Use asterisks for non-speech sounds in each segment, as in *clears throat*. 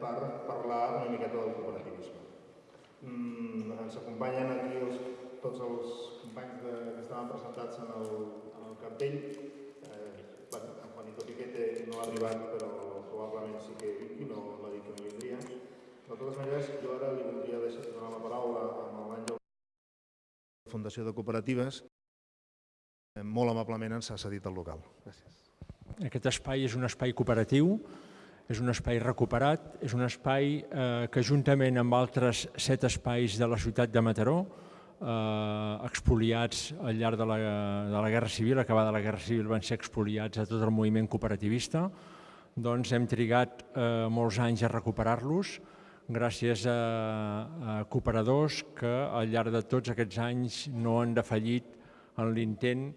per parlar una miqueta del cooperativisme. Mm, ens acompanyen aquí els, tots els companys de, que estaven presentats en el, en el cartell. Eh, en Juanito Piquete no ha arribat, però probablement sí que i no, no ha dit que no vindria. De totes maneres, jo ara li voldria deixar donar la paraula a l'Àngel Fundació de Cooperatives. Eh, Molt amablement ens ha cedit el local. Gràcies. Aquest espai és un espai cooperatiu, és un espai recuperat, és un espai eh, que juntament amb altres set espais de la ciutat de Mataró, eh, expoliats al llarg de la, de la Guerra Civil, acabada la Guerra Civil van ser expoliats a tot el moviment cooperativista, doncs hem trigat eh, molts anys a recuperar-los, gràcies a, a cooperadors que al llarg de tots aquests anys no han defallit en l'intent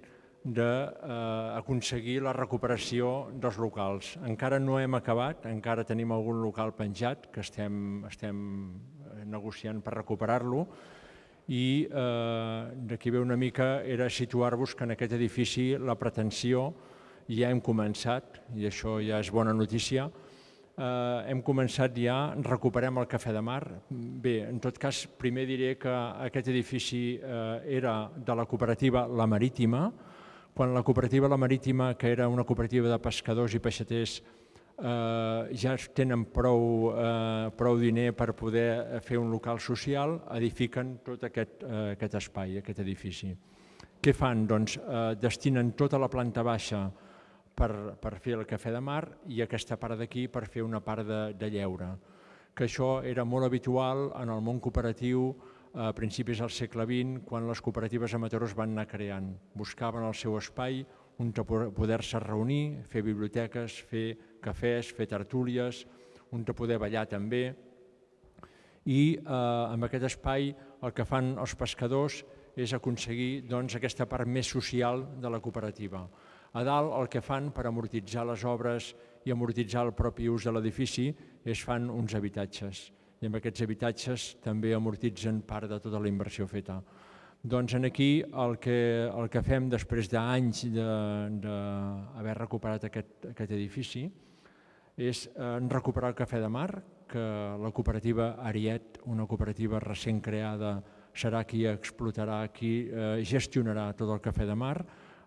d'aconseguir la recuperació dels locals. Encara no hem acabat, encara tenim algun local penjat que estem, estem eh, negociant per recuperar-lo i eh, d'aquí ve una mica era situar-vos que en aquest edifici la pretensió ja hem començat, i això ja és bona notícia, eh, hem començat ja, recuperem el Cafè de Mar. Bé, en tot cas, primer diré que aquest edifici eh, era de la cooperativa La Marítima, quan la cooperativa La Marítima, que era una cooperativa de pescadors i peixaters, eh, ja tenen prou, eh, prou diner per poder fer un local social, edifiquen tot aquest, eh, aquest espai, aquest edifici. Què fan? Doncs eh, destinen tota la planta baixa per, per fer el cafè de mar i aquesta part d'aquí per fer una part de, de lleure. Que això era molt habitual en el món cooperatiu a principis del segle XX, quan les cooperatives amateurs van anar creant. Buscaven el seu espai on poder-se reunir, fer biblioteques, fer cafès, fer tertúlies, on poder ballar també. I eh, amb aquest espai el que fan els pescadors és aconseguir doncs, aquesta part més social de la cooperativa. A dalt el que fan per amortitzar les obres i amortitzar el propi ús de l'edifici és fan uns habitatges i amb aquests habitatges també amortitzen part de tota la inversió feta. Doncs aquí el que, el que fem després d'anys d'haver recuperat aquest, aquest edifici és eh, recuperar el Cafè de Mar, que la cooperativa Ariet, una cooperativa recent creada, serà qui explotarà, qui eh, gestionarà tot el Cafè de Mar.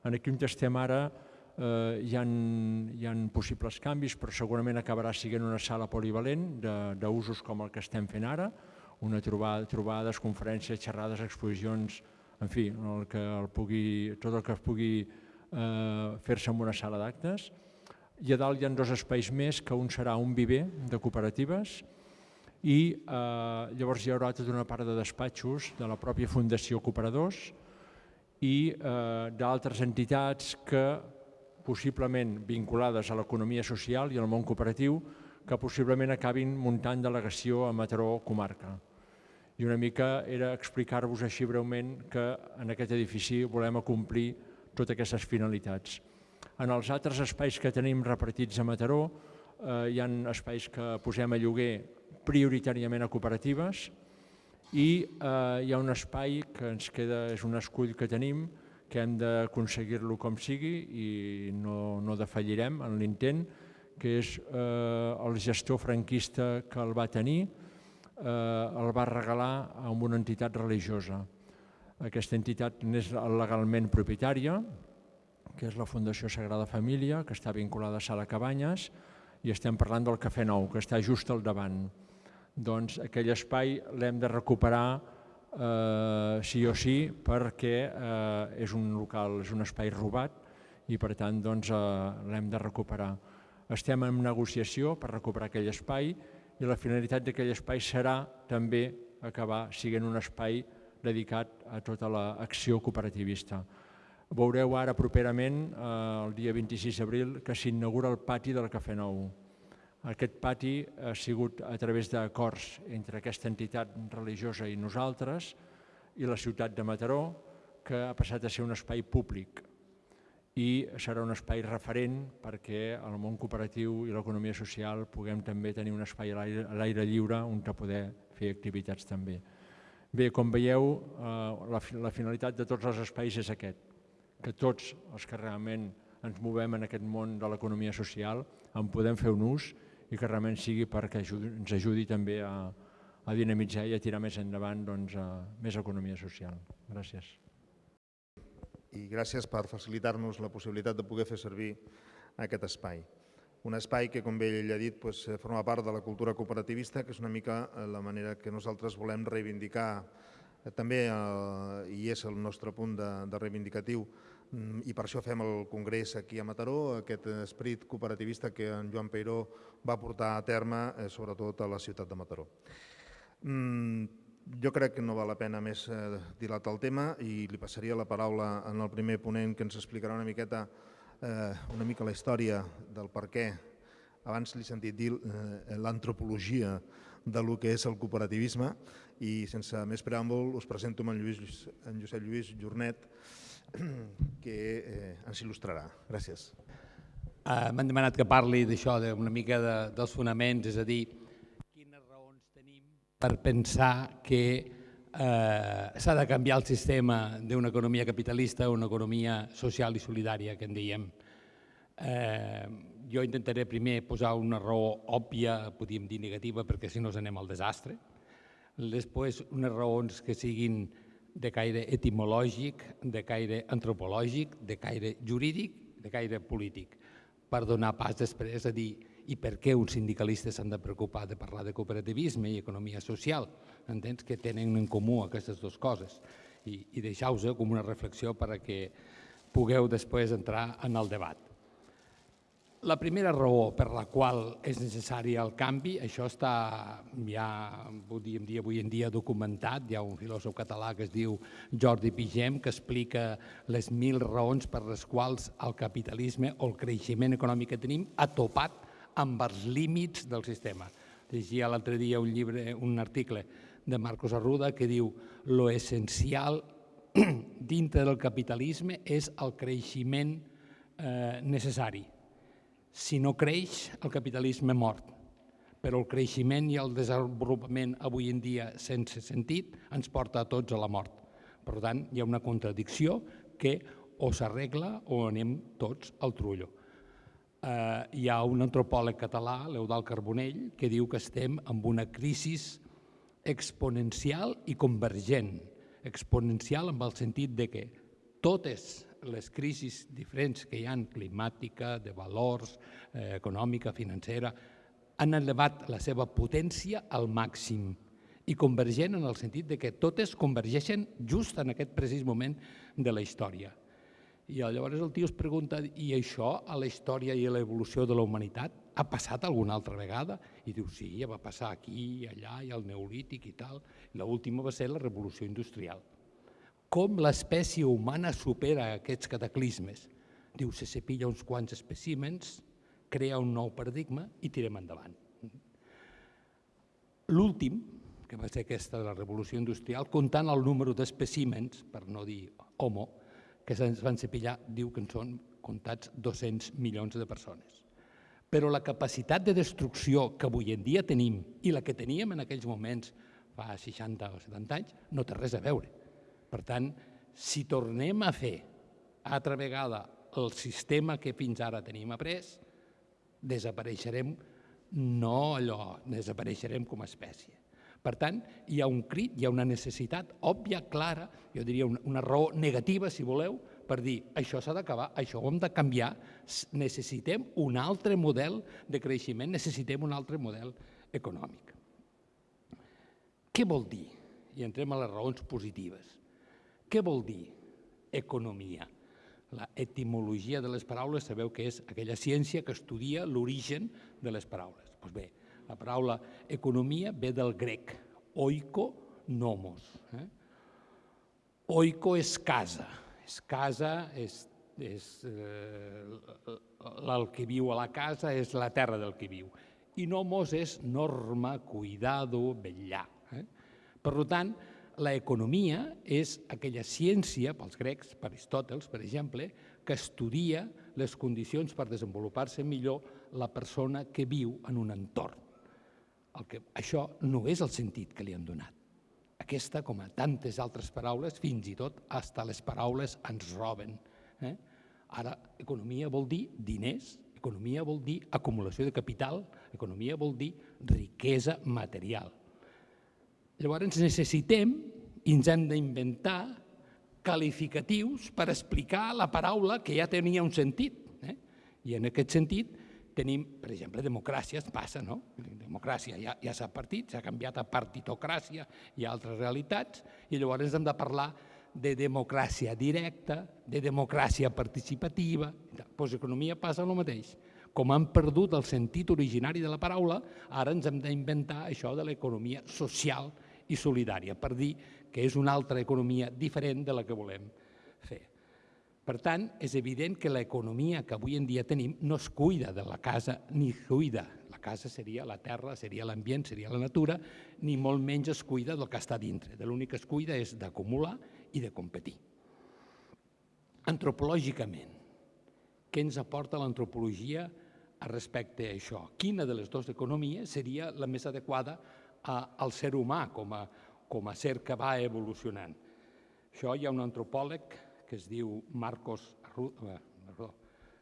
Aquí on estem ara eh, hi, ha, hi ha possibles canvis, però segurament acabarà sent una sala polivalent d'usos com el que estem fent ara, una trobada, trobades, conferències, xerrades, exposicions, en fi, el que el pugui, tot el que es pugui eh, fer-se en una sala d'actes. I a dalt hi ha dos espais més, que un serà un viver de cooperatives i eh, llavors hi haurà tota una part de despatxos de la pròpia Fundació Cooperadors i eh, d'altres entitats que possiblement vinculades a l'economia social i al món cooperatiu, que possiblement acabin muntant delegació a Mataró comarca. I una mica era explicar-vos així breument que en aquest edifici volem acomplir totes aquestes finalitats. En els altres espais que tenim repartits a Mataró eh, hi ha espais que posem a lloguer prioritàriament a cooperatives i eh, hi ha un espai que ens queda, és un escull que tenim, que hem d'aconseguir-lo com sigui i no, no defallirem en l'intent, que és eh, el gestor franquista que el va tenir, eh, el va regalar a una entitat religiosa. Aquesta entitat n'és legalment propietària, que és la Fundació Sagrada Família, que està vinculada a Sala Cabanyes, i estem parlant del Cafè Nou, que està just al davant. Doncs aquell espai l'hem de recuperar eh, sí o sí perquè eh, és un local, és un espai robat i per tant doncs, eh, l'hem de recuperar. Estem en negociació per recuperar aquell espai i la finalitat d'aquell espai serà també acabar siguent un espai dedicat a tota l'acció cooperativista. Veureu ara properament, eh, el dia 26 d'abril, que s'inaugura el pati del Cafè Nou aquest pati ha sigut a través d'acords entre aquesta entitat religiosa i nosaltres i la ciutat de Mataró, que ha passat a ser un espai públic i serà un espai referent perquè el món cooperatiu i l'economia social puguem també tenir un espai a l'aire lliure on poder fer activitats també. Bé, com veieu, eh, la finalitat de tots els espais és aquest, que tots els que realment ens movem en aquest món de l'economia social en podem fer un ús i que realment sigui perquè ens ajudi també a, a dinamitzar i a tirar més endavant doncs, a més economia social. Gràcies. I gràcies per facilitar-nos la possibilitat de poder fer servir aquest espai. Un espai que, com bé ell ha dit, doncs, forma part de la cultura cooperativista, que és una mica eh, la manera que nosaltres volem reivindicar eh, també, eh, i és el nostre punt de, de reivindicatiu, i per això fem el congrés aquí a Mataró, aquest esperit cooperativista que en Joan Peiró va portar a terme, eh, sobretot a la ciutat de Mataró. Mm, jo crec que no val la pena més eh, dilatar el tema i li passaria la paraula en el primer ponent que ens explicarà una miqueta eh, una mica la història del per què. Abans li he sentit dir eh, l'antropologia de lo que és el cooperativisme i sense més preàmbul us presento en, Lluís, en Josep Lluís Jornet *clears throat* que eh, ens il·lustrarà. Gràcies. Uh, M'han demanat que parli d'això, d'una mica de, dels fonaments, és a dir, per pensar que eh, s'ha de canviar el sistema d'una economia capitalista a una economia social i solidària, que en diem. Eh, jo intentaré primer posar una raó òbvia, podríem dir negativa, perquè si no ens anem al desastre. Després, unes raons que siguin de caire etimològic, de caire antropològic, de caire jurídic, de caire polític, per donar pas després a dir i per què uns sindicalistes s'han de preocupar de parlar de cooperativisme i economia social, entens? que tenen en comú aquestes dues coses. I, i deixeu-vos com una reflexió perquè pugueu després entrar en el debat. La primera raó per la qual és necessari el canvi, això està ja, podríem dir, avui en dia documentat, hi ha un filòsof català que es diu Jordi Pigem que explica les mil raons per les quals el capitalisme o el creixement econòmic que tenim ha topat amb els límits del sistema. Llegia l'altre dia un llibre, un article de Marcos Arruda que diu lo essencial *clears throat* dintre del capitalisme és el creixement eh, necessari. Si no creix, el capitalisme mort. Però el creixement i el desenvolupament avui en dia sense sentit ens porta a tots a la mort. Per tant, hi ha una contradicció que o s'arregla o anem tots al trullo eh, hi ha un antropòleg català, l'Eudal Carbonell, que diu que estem amb una crisi exponencial i convergent. Exponencial en el sentit de que totes les crisis diferents que hi han, climàtica, de valors, eh, econòmica, financera, han elevat la seva potència al màxim i convergent en el sentit de que totes convergeixen just en aquest precís moment de la història. I llavors el tio es pregunta, i això a la història i a l'evolució de la humanitat ha passat alguna altra vegada? I diu, sí, ja va passar aquí, allà, i al Neolític i tal. L'última va ser la revolució industrial. Com l'espècie humana supera aquests cataclismes? Diu, se sepilla uns quants espècimens, crea un nou paradigma i tirem endavant. L'últim, que va ser aquesta de la revolució industrial, comptant el número d'espècimens, per no dir homo, que se'ns van cepillar diu que en són comptats 200 milions de persones. Però la capacitat de destrucció que avui en dia tenim i la que teníem en aquells moments fa 60 o 70 anys no té res a veure. Per tant, si tornem a fer altra vegada el sistema que fins ara tenim après, desapareixerem no allò, desapareixerem com a espècie. Per tant, hi ha un crit, hi ha una necessitat òbvia, clara, jo diria una, raó negativa, si voleu, per dir això s'ha d'acabar, això ho hem de canviar, necessitem un altre model de creixement, necessitem un altre model econòmic. Què vol dir? I entrem a les raons positives. Què vol dir economia? La etimologia de les paraules sabeu que és aquella ciència que estudia l'origen de les paraules. Doncs bé, la paraula economia ve del grec, oiko nomos. Eh? Oiko és casa, és casa, és, és eh, el que viu a la casa, és la terra del que viu. I nomos és norma, cuidado, vetllar. Eh? Per tant, la economia és aquella ciència, pels grecs, per Aristòtels, per exemple, que estudia les condicions per desenvolupar-se millor la persona que viu en un entorn el que, això no és el sentit que li han donat. Aquesta, com a tantes altres paraules, fins i tot hasta les paraules ens roben. Eh? Ara, economia vol dir diners, Economia vol dir acumulació de capital, economia vol dir riquesa material. Llavors necessitem i ens hem d'inventar qualificatius per explicar la paraula que ja tenia un sentit. Eh? I en aquest sentit tenim, per exemple, democràcia, es passa, no? Democràcia ja, ja s'ha partit, s'ha canviat a partitocràcia i altres realitats, i llavors hem de parlar de democràcia directa, de democràcia participativa. Doncs economia passa el mateix. Com han perdut el sentit originari de la paraula, ara ens hem d'inventar això de l'economia social i solidària, per dir que és una altra economia diferent de la que volem fer. Per tant, és evident que l'economia que avui en dia tenim no es cuida de la casa ni cuida. La casa seria la terra, seria l'ambient, seria la natura, ni molt menys es cuida del que està dintre. De l'únic que es cuida és d'acumular i de competir. Antropològicament, què ens aporta l'antropologia respecte a això? Quina de les dues economies seria la més adequada al ser humà com a, com a ser que va evolucionant? Això hi ha un antropòleg que es diu Marcos eh, perdó,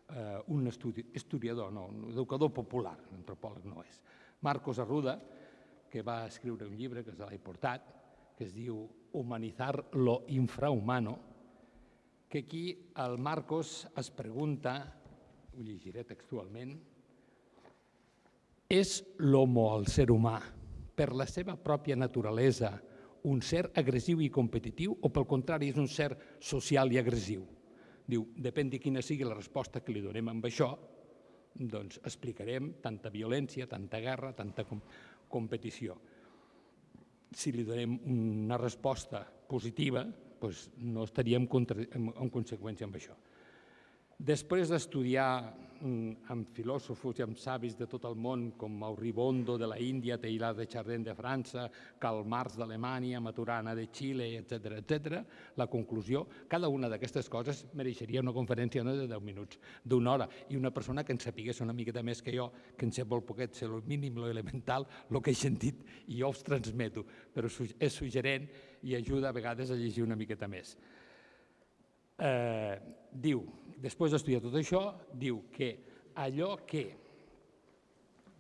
eh, un estudi, historiador, no, un educador popular, antropòleg no és, Marcos Arruda, que va escriure un llibre que se l'ha portat, que es diu Humanizar lo infrahumano, que aquí el Marcos es pregunta, ho llegiré textualment, és l'homo, el ser humà, per la seva pròpia naturalesa, un ser agressiu i competitiu o pel contrari és un ser social i agressiu? Diu, depèn de quina sigui la resposta que li donem amb això, doncs explicarem tanta violència, tanta guerra, tanta com competició si li donem una resposta positiva, doncs no estaríem en, en conseqüència amb això. Després d'estudiar amb filòsofos i amb savis de tot el món, com Mauribondo de la Índia, Teilhard de Chardin de França, Karl Marx d'Alemanya, Maturana de Xile, etc etc, la conclusió, cada una d'aquestes coses mereixeria una conferència no de 10 minuts, d'una hora, i una persona que en sapigués una miqueta més que jo, que en sé molt poquet, sé el mínim, l'elemental, el que he sentit, i jo els transmeto, però és suggerent i ajuda a vegades a llegir una miqueta més. Eh, diu, després d'estudiar tot això, diu que allò que,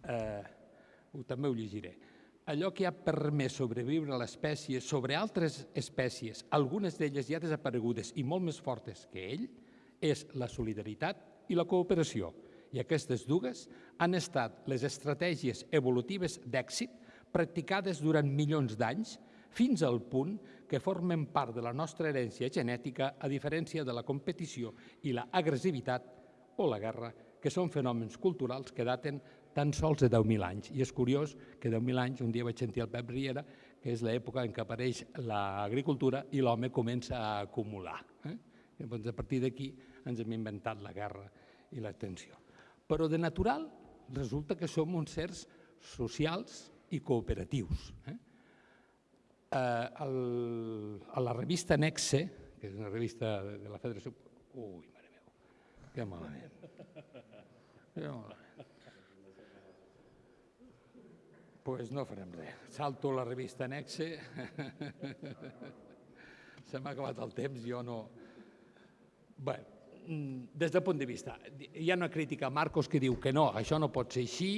eh, també ho llegiré, allò que ha permès sobreviure a l'espècie sobre altres espècies, algunes d'elles ja desaparegudes i molt més fortes que ell, és la solidaritat i la cooperació. I aquestes dues han estat les estratègies evolutives d'èxit practicades durant milions d'anys fins al punt que formen part de la nostra herència genètica a diferència de la competició i la agressivitat o la guerra, que són fenòmens culturals que daten tan sols de 10.000 anys. I és curiós que 10.000 anys, un dia vaig sentir el Pep Riera, que és l'època en què apareix l'agricultura i l'home comença a acumular. Eh? Llavors, a partir d'aquí ens hem inventat la guerra i la tensió. Però de natural resulta que som uns certs socials i cooperatius. Eh? Eh, a la revista Nexe, que és una revista de la Federació... Ui, mare meva, que malament. Que malament. pues no farem res. Salto la revista Nexe. *laughs* Se m'ha acabat el temps, jo no... Bé, des del punt de vista, hi ha una crítica a Marcos que diu que no, això no pot ser així,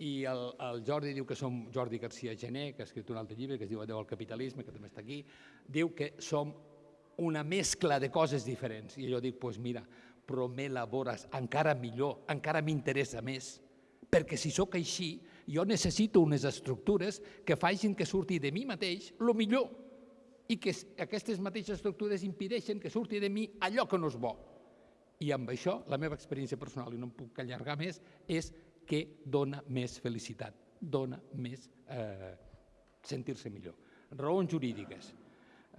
i el, el Jordi diu que som Jordi García Gené, que ha escrit un altre llibre que es diu Adeu al capitalisme, que també està aquí, diu que som una mescla de coses diferents. I jo dic, doncs pues mira, però m'elabores encara millor, encara m'interessa més, perquè si sóc així, jo necessito unes estructures que facin que surti de mi mateix el millor i que aquestes mateixes estructures impedeixen que surti de mi allò que no és bo. I amb això, la meva experiència personal, i no em puc allargar més, és que dona més felicitat, dona més eh, sentir-se millor. Raons jurídiques.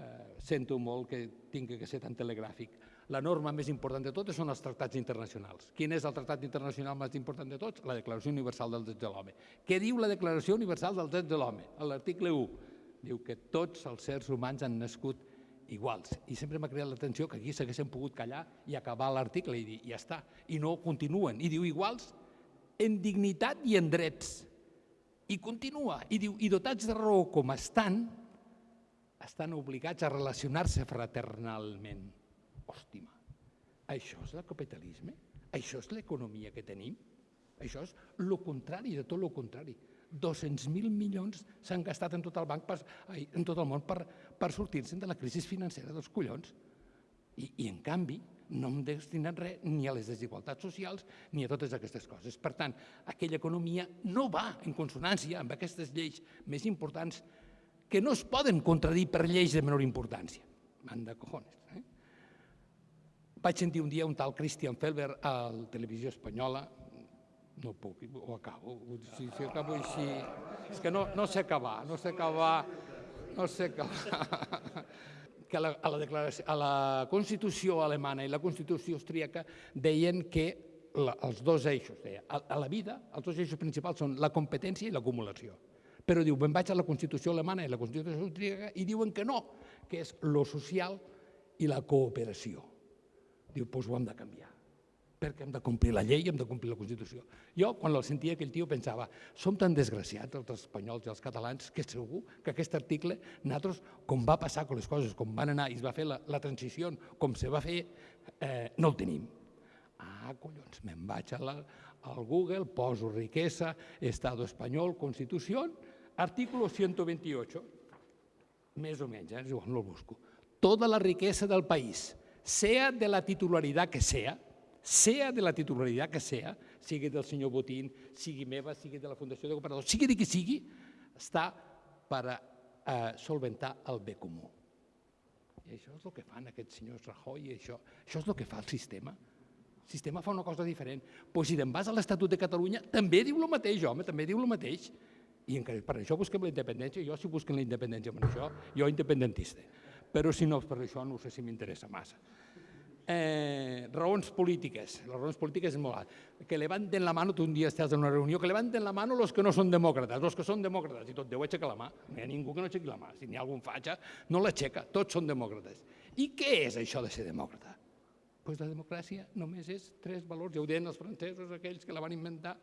Eh, sento molt que tingui que ser tan telegràfic. La norma més important de totes són els tractats internacionals. Quin és el tractat internacional més important de tots? La Declaració Universal dels Drets de l'Home. Què diu la Declaració Universal dels Drets de l'Home? A l'article 1 diu que tots els sers humans han nascut iguals. I sempre m'ha creat l'atenció que aquí s'haguessin pogut callar i acabar l'article i dir, ja està. I no continuen. I diu iguals en dignitat i en drets. I continua, i diu, i dotats de raó com estan, estan obligats a relacionar-se fraternalment. Hòstima, això és el capitalisme? Això és l'economia que tenim? Això és el contrari de tot el contrari. 200.000 milions s'han gastat en tot el banc, per, en tot el món per, per sortir-se'n de la crisi financera dels collons. I, I, en canvi, no hem destinat res ni a les desigualtats socials ni a totes aquestes coses. Per tant, aquella economia no va en consonància amb aquestes lleis més importants que no es poden contradir per lleis de menor importància. Manda cojones. Eh? Vaig sentir un dia un tal Christian Felber a la televisió espanyola, no puc, ho acabo, si, si acabo així... És que no, no sé acabar, no sé acabar, no sé acabar. Que a la, a, la a la Constitució alemana i la Constitució austríaca deien que la, els dos eixos, deia, a, a la vida, els dos eixos principals són la competència i l'acumulació. Però diu, me'n vaig a la Constitució alemana i la Constitució austríaca i diuen que no, que és lo social i la cooperació. Diu, doncs ho hem de canviar perquè hem de complir la llei hem de complir la Constitució. Jo, quan el sentia aquell tio, pensava, som tan desgraciats els espanyols i els catalans que segur que aquest article, nosaltres, com va passar amb les coses, com van anar i es va fer la, la transició, com se va fer, eh, no el tenim. Ah, collons, me'n vaig a la, al Google, poso riquesa, Estado espanyol, Constitució, artículo 128, més o menys, eh, igual no el busco. Toda la riqueza del país, sea de la titularidad que sea, sea de la titularitat que sea, sigui del senyor Botín, sigui meva, sigui de la Fundació de Cooperadors, sigui de qui sigui, està per a eh, solventar el bé comú. I això és el que fan aquests senyors Rajoy i això. Això és el que fa el sistema. El sistema fa una cosa diferent. Pues si te'n vas a l'Estatut de Catalunya, també diu el mateix, home, també diu el mateix. I encara per això busquem la independència. Jo si busquen la independència per això, jo independentista. Però si no per això no sé si m'interessa massa eh, raons polítiques. Les raons polítiques és molt alt. Que levanten la mano, tu un dia estàs en una reunió, que levanten la mano los que no són demòcrates, los que són demòcrates, i tot Déu aixeca la mà. No hi ha ningú que no aixequi la mà. Si n'hi ha algun fatxa, no l'aixeca, tots són demòcrates. I què és això de ser demòcrata? Pues la democràcia només és tres valors, ja ho deien els francesos, aquells que la van inventar,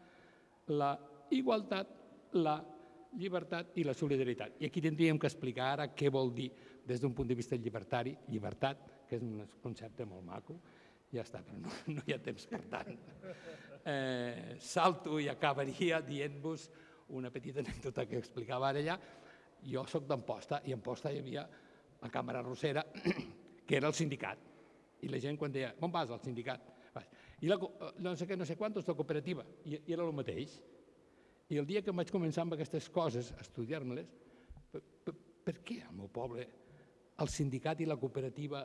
la igualtat, la llibertat i la solidaritat. I aquí tindríem que explicar ara què vol dir des d'un punt de vista llibertari, llibertat, que és un concepte molt maco, ja està, però no, no hi ha temps per tant. Eh, salto i acabaria dient-vos una petita anècdota que explicava ara allà. Jo sóc d'Amposta i a Amposta hi havia la càmera rossera, *clears throat* que era el sindicat. I la gent quan deia, on vas al sindicat? I la, no sé què, no sé quantos, la cooperativa. I, i era el mateix. I el dia que vaig començar amb aquestes coses, a estudiar-me-les, per, per, per què al meu poble el sindicat i la cooperativa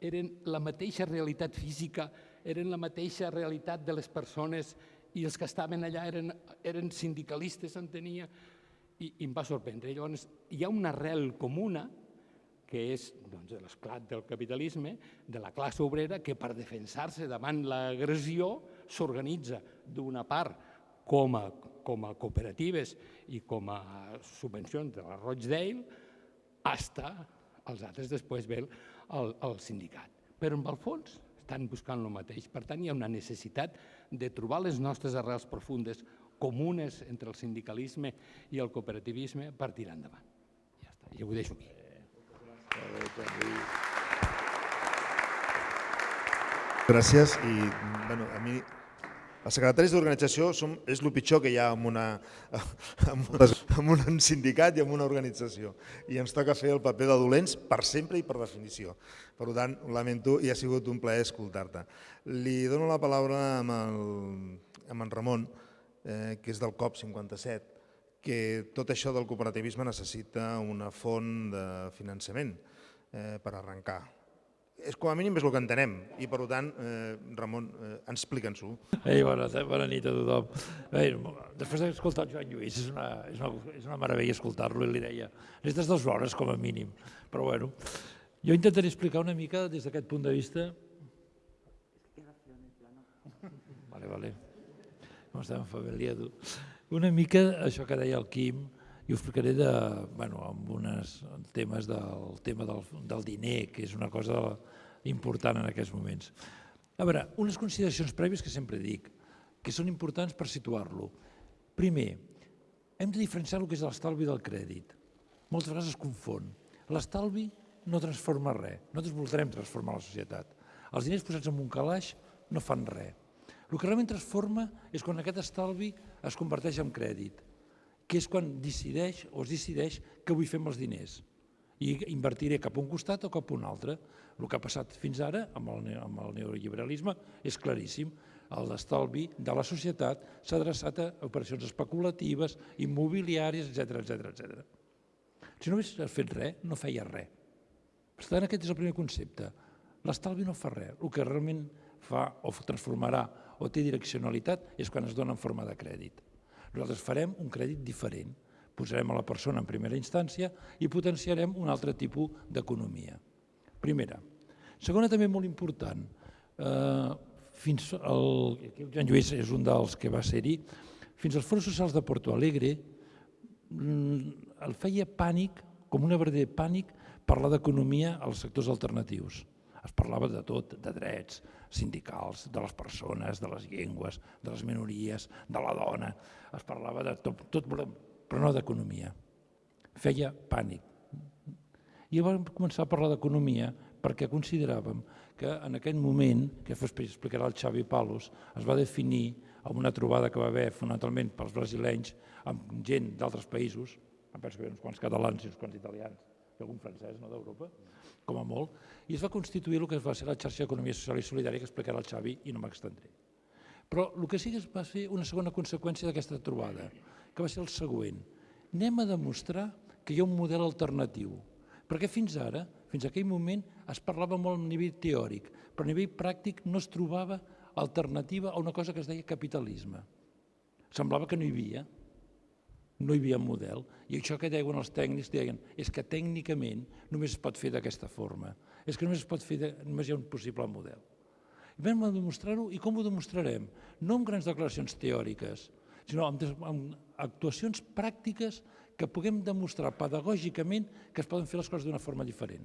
eren la mateixa realitat física, eren la mateixa realitat de les persones i els que estaven allà eren, eren sindicalistes, s'entenia, i, i em va sorprendre. Llavors, hi ha una arrel comuna, que és doncs, l'esclat del capitalisme, de la classe obrera, que per defensar-se davant l'agressió s'organitza d'una part com a, com a cooperatives i com a subvencions de la Rochdale, hasta els altres després ve el, el sindicat. Però en el fons estan buscant el mateix. Per tant, hi ha una necessitat de trobar les nostres arrels profundes comunes entre el sindicalisme i el cooperativisme per tirar endavant. Ja està, ja ho deixo aquí. Gràcies i bueno, a mi els secretaris d'organització és el pitjor que hi ha en, una, *laughs* en, una, en un sindicat i en una organització. I ens toca fer el paper de dolents per sempre i per definició. Per tant, lamento i ha sigut un plaer escoltar-te. Li dono la paraula amb, el, amb en Ramon, eh, que és del COP57, que tot això del cooperativisme necessita una font de finançament eh, per arrencar és com a mínim és el que entenem i per tant, eh, Ramon, eh, explica'ns-ho. Ei, bona, bona nit a tothom. Bé, després d'escoltar el Joan Lluís, és una, és una, és una meravella escoltar-lo i li deia, necessites dues hores com a mínim, però bueno, jo intentaré explicar una mica des d'aquest punt de vista... Vale, vale. No estem familiars. Una mica això que deia el Quim, i ho explicaré de, bueno, amb uns temes del tema del, del diner, que és una cosa important en aquests moments. A veure, unes consideracions prèvies que sempre dic, que són importants per situar-lo. Primer, hem de diferenciar el que és l'estalvi del crèdit. Moltes vegades es confon. L'estalvi no transforma res. Nosaltres voldrem transformar la societat. Els diners posats en un calaix no fan res. El que realment transforma és quan aquest estalvi es converteix en crèdit, que és quan decideix o es decideix què vull fer amb els diners i invertiré cap a un costat o cap a un altre. El que ha passat fins ara amb el, amb el neoliberalisme és claríssim. L'estalvi de la societat s'ha adreçat a operacions especulatives, immobiliàries, etc etc etc. Si no hagués fet res, no feia res. Per tant, aquest és el primer concepte. L'estalvi no fa res. El que realment fa o transformarà o té direccionalitat és quan es dona en forma de crèdit. Nosaltres farem un crèdit diferent. Posarem a la persona en primera instància i potenciarem un altre tipus d'economia. Primera. Segona, també molt important, eh, fins al, el Joan Lluís és un dels que va ser-hi, fins als fons socials de Porto Alegre mm, el feia pànic, com una verdader pànic, parlar d'economia als sectors alternatius. Es parlava de tot, de drets sindicals, de les persones, de les llengües, de les minories, de la dona, es parlava de tot, tot però no d'economia. Feia pànic. I vam començar a parlar d'economia perquè consideràvem que en aquell moment, que explicarà el Xavi Palos, es va definir amb una trobada que va haver fonamentalment pels brasilenys amb gent d'altres països, em penso que hi uns quants catalans i uns quants italians, i algun francès no, d'Europa, com a molt, i es va constituir el que va ser la xarxa d'economia social i solidària que explicarà el Xavi i no m'extendré. Però el que sí que va fer una segona conseqüència d'aquesta trobada, que va ser el següent. Anem a demostrar que hi ha un model alternatiu, perquè fins ara, fins a aquell moment, es parlava molt a nivell teòric, però a nivell pràctic no es trobava alternativa a una cosa que es deia capitalisme. Semblava que no hi havia, no hi havia model. I això que deien els tècnics, deien, és que tècnicament només es pot fer d'aquesta forma. És que només es pot fer, de, només hi ha un possible model. I vam demostrar-ho, i com ho demostrarem? No amb grans declaracions teòriques, sinó amb, amb actuacions pràctiques que puguem demostrar pedagògicament que es poden fer les coses d'una forma diferent.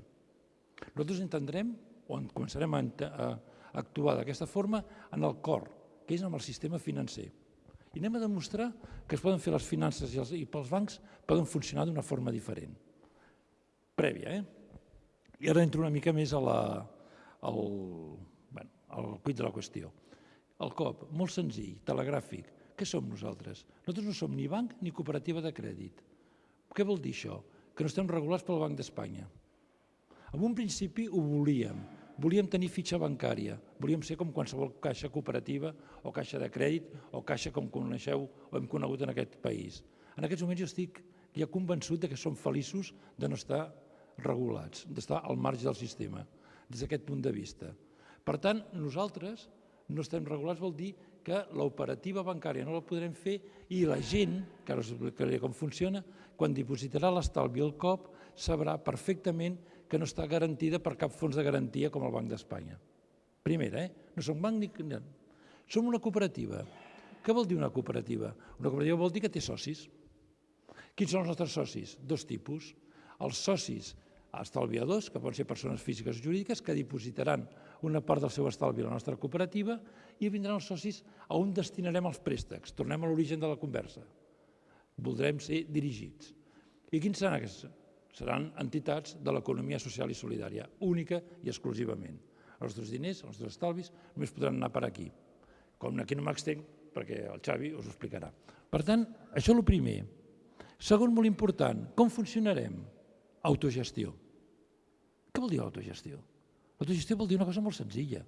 Nosaltres entendrem, o començarem a, a actuar d'aquesta forma, en el cor, que és amb el sistema financer. I anem a demostrar que es poden fer les finances i, els, i pels bancs poden funcionar d'una forma diferent. Prèvia, eh? I ara entro una mica més a la, al, bueno, al cuit de la qüestió. El COP, molt senzill, telegràfic. Què som nosaltres? Nosaltres no som ni banc ni cooperativa de crèdit. Què vol dir això? Que no estem regulats pel Banc d'Espanya. En un principi ho volíem, volíem tenir fitxa bancària, volíem ser com qualsevol caixa cooperativa o caixa de crèdit o caixa com coneixeu o hem conegut en aquest país. En aquests moments jo estic ja convençut que som feliços de no estar regulats, d'estar al marge del sistema, des d'aquest punt de vista. Per tant, nosaltres no estem regulats vol dir que l'operativa bancària no la podrem fer i la gent, que ara us explicaré com funciona, quan dipositarà l'estalvi al COP, sabrà perfectament que no està garantida per cap fons de garantia com el Banc d'Espanya. Primera, eh? no som banc ni... Som una cooperativa. Què vol dir una cooperativa? Una cooperativa vol dir que té socis. Quins són els nostres socis? Dos tipus. Els socis estalviadors, que poden ser persones físiques o jurídiques, que dipositaran una part del seu estalvi a la nostra cooperativa i vindran els socis a on destinarem els préstecs. Tornem a l'origen de la conversa. Voldrem ser dirigits. I quins seran aquests? Seran entitats de l'economia social i solidària, única i exclusivament. Els nostres diners, els nostres estalvis, només podran anar per aquí. Com aquí no m'extenc, perquè el Xavi us ho explicarà. Per tant, això és el primer. Segon, molt important, com funcionarem? Autogestió. Què vol dir autogestió? L'autogestió vol dir una cosa molt senzilla.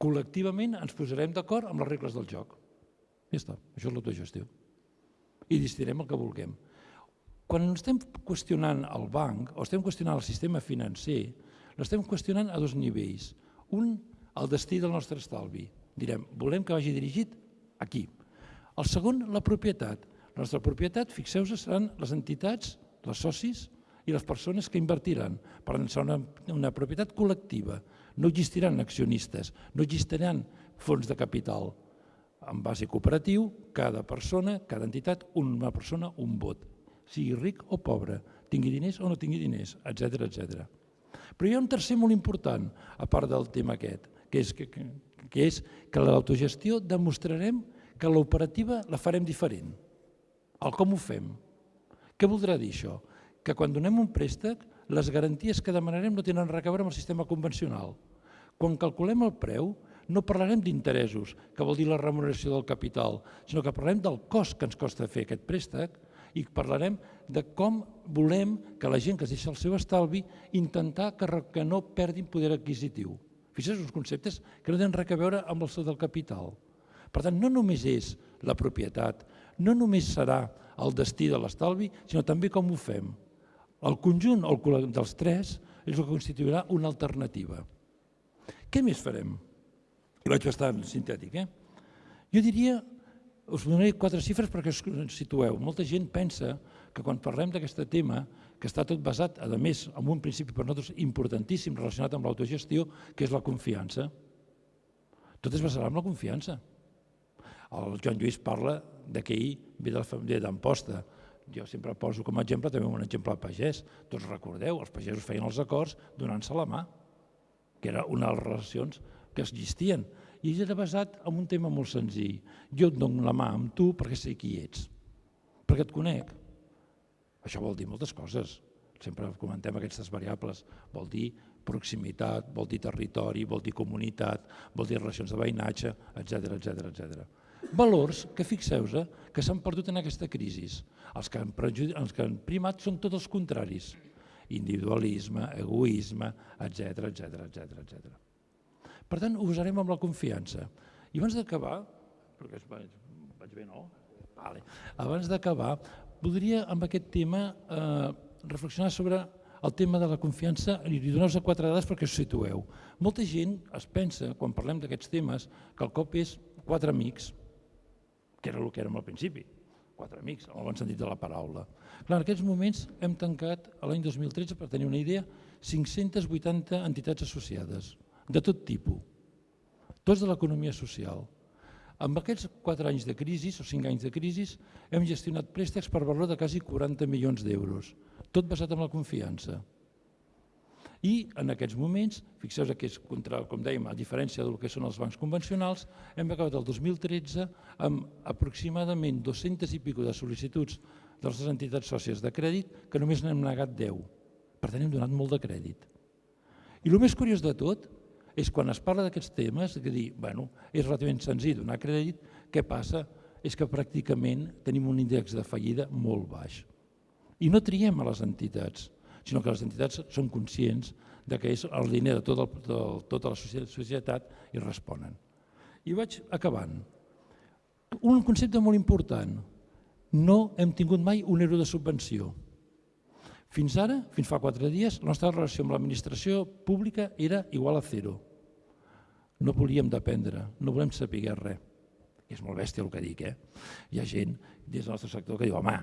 Col·lectivament ens posarem d'acord amb les regles del joc. Ja està, això és l'autogestió. I decidirem el que vulguem. Quan estem qüestionant el banc o estem qüestionant el sistema financer, l'estem qüestionant a dos nivells. Un, el destí del nostre estalvi. Direm, volem que vagi dirigit aquí. El segon, la propietat. La nostra propietat, fixeu-vos, seran les entitats, els socis i les persones que invertiran. Per tant, serà una, una propietat col·lectiva. No existiran accionistes, no existiran fons de capital. En base cooperatiu, cada persona, cada entitat, una persona, un vot sigui ric o pobre, tingui diners o no tingui diners, etc etc. Però hi ha un tercer molt important, a part del tema aquest, que és que, que, que, és que l'autogestió demostrarem que l'operativa la farem diferent. El com ho fem. Què voldrà dir això? Que quan donem un préstec, les garanties que demanarem no tenen res a veure amb el sistema convencional. Quan calculem el preu, no parlarem d'interessos, que vol dir la remuneració del capital, sinó que parlarem del cost que ens costa fer aquest préstec i parlarem de com volem que la gent que es deixa el seu estalvi intentar que, que no perdin poder adquisitiu. Fixeu uns conceptes que no tenen res a veure amb el seu del capital. Per tant, no només és la propietat, no només serà el destí de l'estalvi, sinó també com ho fem. El conjunt el dels tres és el que constituirà una alternativa. Què més farem? I vaig bastant sintètic. Eh? Jo diria, us donaré quatre xifres perquè us situeu. Molta gent pensa que quan parlem d'aquest tema, que està tot basat, a més, en un principi per nosaltres importantíssim relacionat amb l'autogestió, que és la confiança. Tot es basarà en la confiança. El Joan Lluís parla de que ell ve de la família d'Amposta. Jo sempre poso com a exemple també un exemple de pagès. Tots recordeu, els pagesos feien els acords donant-se la mà, que era una de les relacions que existien. I era basat en un tema molt senzill. Jo et dono la mà amb tu perquè sé qui ets, perquè et conec. Això vol dir moltes coses. Sempre comentem aquestes variables. Vol dir proximitat, vol dir territori, vol dir comunitat, vol dir relacions de veïnatge, etc etc etc valors que fixeu-vos eh, que s'han perdut en aquesta crisi. Els que, han els que han primat són tots els contraris. Individualisme, egoisme, etc etc etc etc. Per tant, ho usarem amb la confiança. I abans d'acabar, perquè vaig, vaig bé, no? Vale. Abans d'acabar, voldria amb aquest tema eh, reflexionar sobre el tema de la confiança i donar-vos quatre dades perquè us situeu. Molta gent es pensa, quan parlem d'aquests temes, que el cop és quatre amics, que era el que érem al principi, quatre amics, en el bon sentit de la paraula. Clar, en aquests moments hem tancat l'any 2013, per tenir una idea, 580 entitats associades, de tot tipus, tots de l'economia social. Amb aquests quatre anys de crisi, o cinc anys de crisi, hem gestionat préstecs per valor de quasi 40 milions d'euros, tot basat en la confiança. I en aquests moments, fixeu que és contra, com dèiem, a diferència del que són els bancs convencionals, hem acabat el 2013 amb aproximadament 200 i pico de sol·licituds de les entitats sòcies de crèdit que només n'hem negat 10. Per tant, hem donat molt de crèdit. I el més curiós de tot és quan es parla d'aquests temes, que dir, bueno, és relativament senzill donar crèdit, què passa? És que pràcticament tenim un índex de fallida molt baix. I no triem a les entitats, sinó que les entitats són conscients de que és el diner de, tot el, de tota la societat i responen. I vaig acabant. Un concepte molt important. No hem tingut mai un euro de subvenció. Fins ara, fins fa quatre dies, la nostra relació amb l'administració pública era igual a zero. No volíem dependre, no volem saber res. És molt bèstia el que dic, eh? Hi ha gent des del nostre sector que diu, home,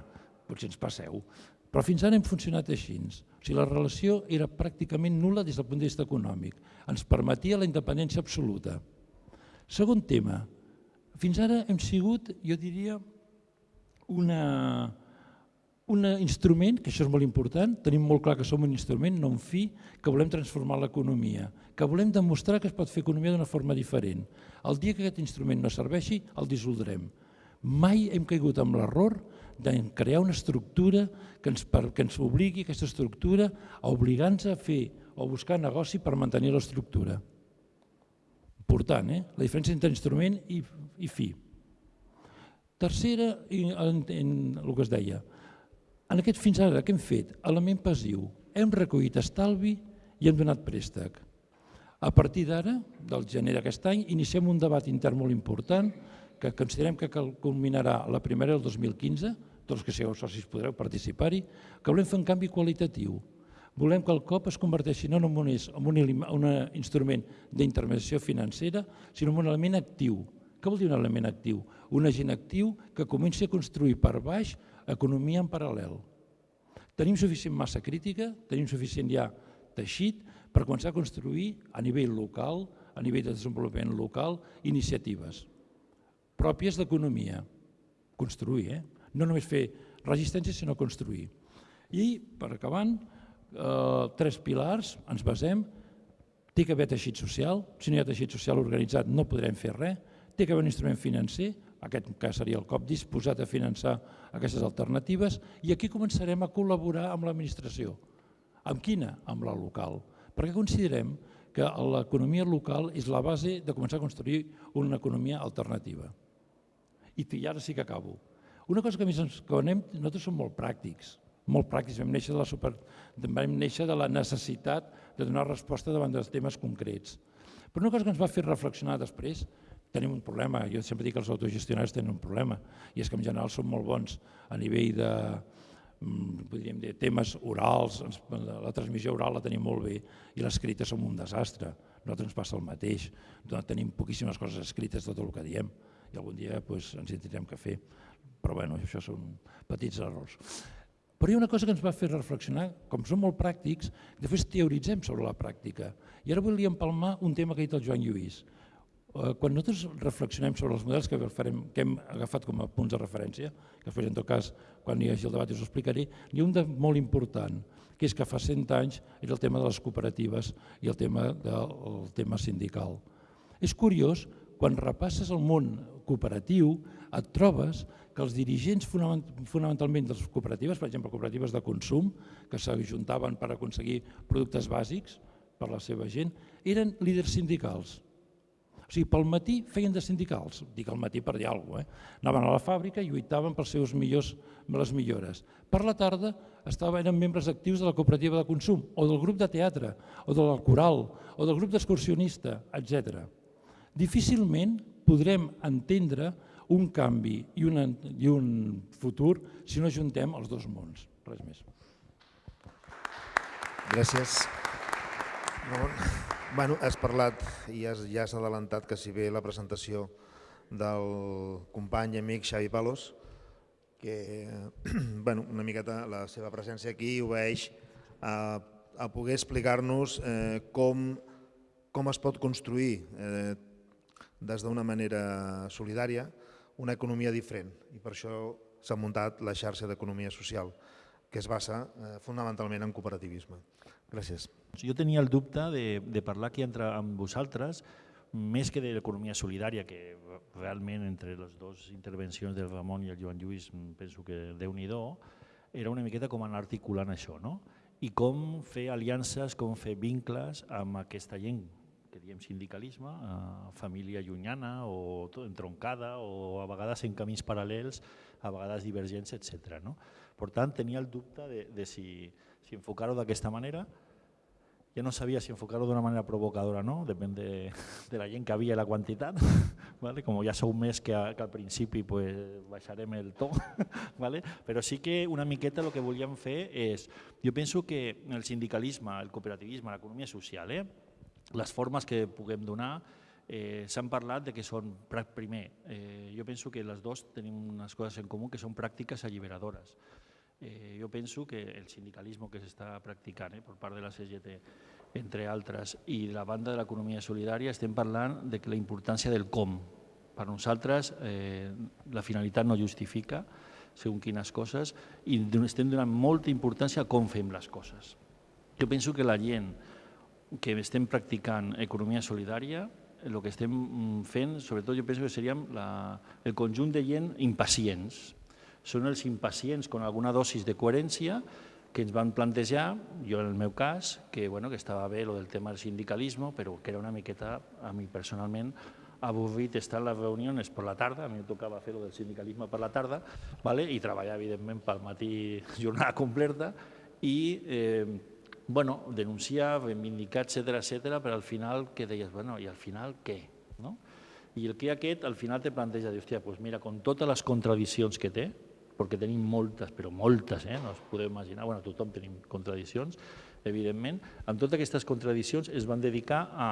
potser ens passeu, però fins ara hem funcionat així. O sigui, la relació era pràcticament nula des del punt de vista econòmic. Ens permetia la independència absoluta. Segon tema, fins ara hem sigut, jo diria, una, un instrument, que això és molt important, tenim molt clar que som un instrument, no un fi, que volem transformar l'economia, que volem demostrar que es pot fer economia d'una forma diferent. El dia que aquest instrument no serveixi, el dissoldrem. Mai hem caigut amb l'error de crear una estructura que ens, per, que ens obligui aquesta estructura a obligar-nos a fer o buscar negoci per mantenir l'estructura. Important, eh? la diferència entre instrument i, i fi. Tercera, en, en el que es deia, en aquest fins ara què hem fet? Element passiu. Hem recollit estalvi i hem donat préstec. A partir d'ara, del gener d'aquest any, iniciem un debat intern molt important que considerem que culminarà la primera del 2015, tots que sigueu socis podreu participar-hi, que volem fer un canvi qualitatiu. Volem que el COP es converteixi no només en un, un instrument d'intermediació financera, sinó en un element actiu. Què vol dir un element actiu? Un agent actiu que comenci a construir per baix economia en paral·lel. Tenim suficient massa crítica, tenim suficient ja teixit per començar a construir a nivell local, a nivell de desenvolupament local, iniciatives pròpies d'economia. Construir, eh? no només fer resistència, sinó construir. I, per acabant, eh, tres pilars, ens basem, té que haver teixit social, si no hi ha teixit social organitzat no podrem fer res, té que haver un instrument financer, aquest cas seria el COP disposat a finançar aquestes alternatives, i aquí començarem a col·laborar amb l'administració. Amb quina? Amb la local. Perquè considerem que l'economia local és la base de començar a construir una economia alternativa. I ara sí que acabo. Una cosa que més ens conem, nosaltres som molt pràctics, molt pràctics, vam néixer de la, super, vam néixer de la necessitat de donar resposta davant dels temes concrets. Però una cosa que ens va fer reflexionar després, tenim un problema, jo sempre dic que els autogestionats tenen un problema, i és que en general són molt bons a nivell de, mm, podríem dir, temes orals, la transmissió oral la tenim molt bé i l'escrita som un desastre. Nosaltres ens passa el mateix, tenim poquíssimes coses escrites tot el que diem i algun dia doncs, ens hi tindrem que fer. Però bueno, això són petits errors. Però hi ha una cosa que ens va fer reflexionar, com som molt pràctics, després teoritzem sobre la pràctica. I ara volia empalmar un tema que ha dit el Joan Lluís. Eh, quan nosaltres reflexionem sobre els models que, farem, que hem agafat com a punts de referència, que després en tot cas quan hi hagi el debat us ho explicaré, hi ha un de molt important, que és que fa 100 anys era el tema de les cooperatives i el tema del tema sindical. És curiós, quan repasses el món cooperatiu, et trobes que els dirigents fonamentalment de les cooperatives, per exemple, cooperatives de consum, que s'ajuntaven per aconseguir productes bàsics per la seva gent, eren líders sindicals. O sigui, pel matí feien de sindicals, dic al matí per dir alguna cosa, eh? anaven a la fàbrica i lluitaven pels seus millors, les millores. Per la tarda estaven, eren membres actius de la cooperativa de consum, o del grup de teatre, o del coral, o del grup d'excursionista, etc. Difícilment podrem entendre un canvi i, una, i un futur si no juntem els dos mons. Res més. Gràcies. Bueno, has parlat i has, ja has adelantat que si bé la presentació del company i amic Xavi Palos, que *clears throat* bueno, una miqueta la seva presència aquí obeeix a, a poder explicar-nos eh, com, com es pot construir eh, des d'una manera solidària una economia diferent. I per això s'ha muntat la xarxa d'economia social que es basa eh, fonamentalment en cooperativisme. Gràcies. Jo tenia el dubte de, de parlar aquí entre, amb vosaltres més que de l'economia solidària, que realment entre les dues intervencions del Ramon i el Joan Lluís penso que déu nhi era una miqueta com anar articulant això, no? i com fer aliances, com fer vincles amb aquesta gent que diem sindicalisme, eh, família llunyana o entroncada o a vegades en camins paral·lels, a vegades divergents, etc. No? Per tant, tenia el dubte de, de si, si enfocar-ho d'aquesta manera. Ja no sabia si enfocar-ho d'una manera provocadora no, depèn de, *laughs* de la gent que havia i la quantitat. *laughs* ¿vale? Com ja sou més que, a, que al principi, pues, baixarem el to. *laughs* ¿vale? Però sí que una miqueta el que volíem fer és, jo penso que el sindicalisme, el cooperativisme, l'economia social, eh, les formes que puguem donar eh, s'han parlat de que són, primer, eh, jo penso que les dues tenim unes coses en comú que són pràctiques alliberadores. Eh, jo penso que el sindicalisme que s'està practicant eh, per part de la CGT, entre altres, i de la banda de l'economia solidària, estem parlant de que la importància del com. Per nosaltres eh, la finalitat no justifica segons quines coses i estem donant molta importància a com fem les coses. Jo penso que la gent que estem practicant economia solidària, el que estem mm, fent, sobretot jo penso que seríem la, el conjunt de gent impacients. Són els impacients amb alguna dosis de coherència que ens van plantejar, jo en el meu cas, que, bueno, que estava bé lo del tema del sindicalisme, però que era una miqueta, a mi personalment, avorrit estar en les reunions per la tarda, a mi em tocava fer lo del sindicalisme per la tarda, vale? i treballar, evidentment, pel matí *laughs* jornada completa, i eh, bueno, denunciar, reivindicar, etc etc, però al final que deies, bueno, i al final què? No? I el que aquest al final te planteja, dir, hòstia, doncs mira, con totes les contradiccions que té, perquè tenim moltes, però moltes, eh? no es podeu imaginar, bueno, tothom tenim contradiccions, evidentment, amb totes aquestes contradiccions es van dedicar a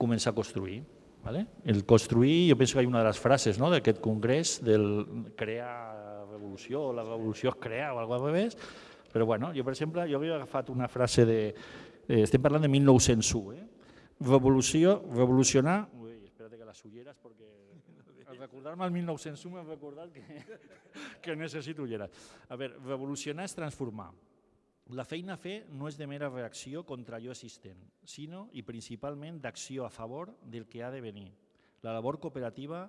començar a construir. ¿vale? El construir, jo penso que hi ha una de les frases no, d'aquest congrés, del crear revolució, la revolució es crear, o alguna cosa més, però bueno, jo per exemple, jo havia agafat una frase de... Eh, estem parlant de 1901, eh? Revolució, revolucionar... Ui, espera't que les ulleres, perquè al recordar-me el 1901 m'he recordat que, *laughs* que necessito ulleres. A veure, revolucionar és transformar. La feina a fer no és de mera reacció contra allò existent, sinó i principalment d'acció a favor del que ha de venir. La labor cooperativa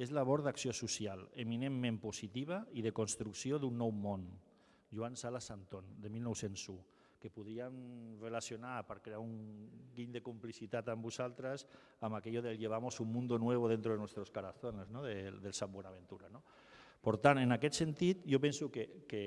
és labor d'acció social, eminentment positiva i de construcció d'un nou món, Joan Sala Santon, de 1901. Que podríem relacionar per crear un guiny de complicitat amb vosaltres amb aquello del llevamos un mundo nuevo dentro de nuestros corazones, ¿no? del, del Sant Bonaventura. No? Per tant, en aquest sentit, jo penso que, que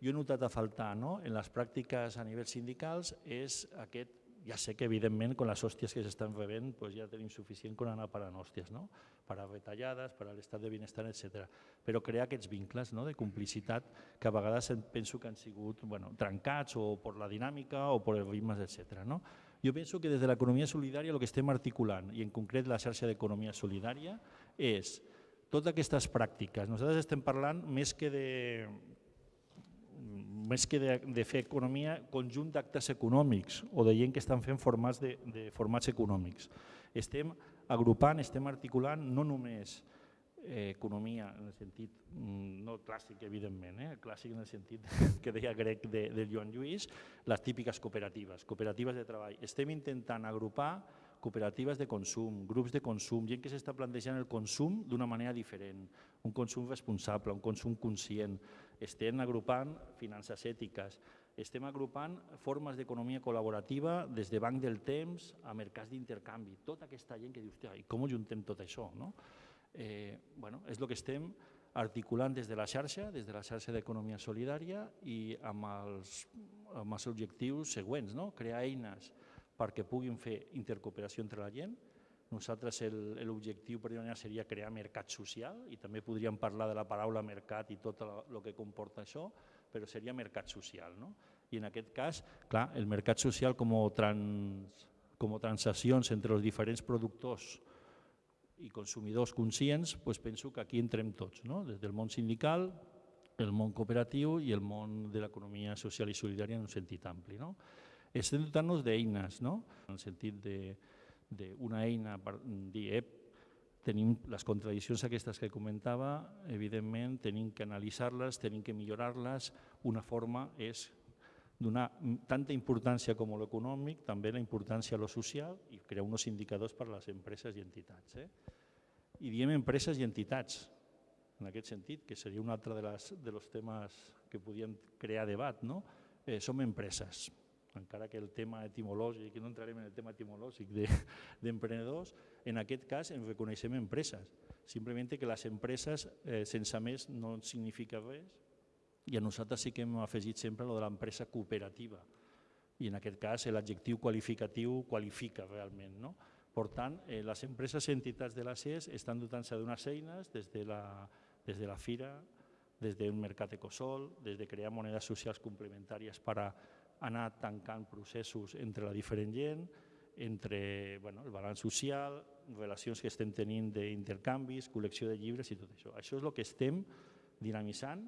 jo he notat a faltar no? en les pràctiques a nivell sindicals és aquest ja sé que evidentment con les hòsties que s'estan rebent pues ja tenim suficient con anar parant hòsties, no? per a retallades, per a l'estat de benestar, etc. Però crear aquests vincles no? de complicitat que a vegades penso que han sigut bueno, trencats o per la dinàmica o per ritmes, etc. No? Jo penso que des de l'economia solidària el que estem articulant, i en concret la xarxa d'economia solidària, és totes aquestes pràctiques. Nosaltres estem parlant més que de, més que de, de fer economia, conjunt d'actes econòmics o de gent que estan fent formats, de, de formats econòmics. Estem agrupant, estem articulant no només eh, economia en el sentit mm, no clàssic, evidentment, eh, clàssic en el sentit *laughs* que deia grec de, de Joan Lluís, les típiques cooperatives, cooperatives de treball. Estem intentant agrupar cooperatives de consum, grups de consum, gent que s'està plantejant el consum d'una manera diferent, un consum responsable, un consum conscient. Estem agrupant finances ètiques, estem agrupant formes d'economia col·laborativa des de banc del temps a mercats d'intercanvi. Tota aquesta gent que diu, hòstia, i com juntem tot això? No? Eh, bueno, és el que estem articulant des de la xarxa, des de la xarxa d'economia solidària i amb els, amb els objectius següents, no? crear eines perquè puguin fer intercooperació entre la gent. Nosaltres l'objectiu primari seria crear mercat social i també podríem parlar de la paraula mercat i tot el que comporta això, però seria mercat social. No? I en aquest cas, clar, el mercat social com trans, com transaccions entre els diferents productors i consumidors conscients, doncs penso que aquí entrem tots, no? des del món sindical, el món cooperatiu i el món de l'economia social i solidària en un sentit ampli. No? estem dotant-nos d'eines, no? en el sentit d'una eina per dir, ep, tenim les contradiccions aquestes que comentava, evidentment tenim que analitzar-les, tenim que millorar-les. Una forma és donar tanta importància com l'econòmic, també la importància a lo social i crear uns indicadors per a les empreses i entitats. Eh? I diem empreses i entitats, en aquest sentit, que seria un altre de, les, de los temes que podien crear debat. No? Eh, som empreses, encara que el tema etimològic, no entrarem en el tema etimològic d'emprenedors, de, en aquest cas ens reconeixem empreses. Simplement que les empreses eh, sense més no significa res i a nosaltres sí que hem afegit sempre lo de l'empresa cooperativa i en aquest cas l'adjectiu qualificatiu qualifica realment. No? Per tant, eh, les empreses i entitats de la CES estan dotant-se d'unes eines des de, la, des de la Fira, des d'un mercat ecosol, des de crear monedes socials complementàries per a anar tancant processos entre la diferent gent, entre bueno, el balanç social, relacions que estem tenint d'intercanvis, col·lecció de llibres i tot això. Això és el que estem dinamitzant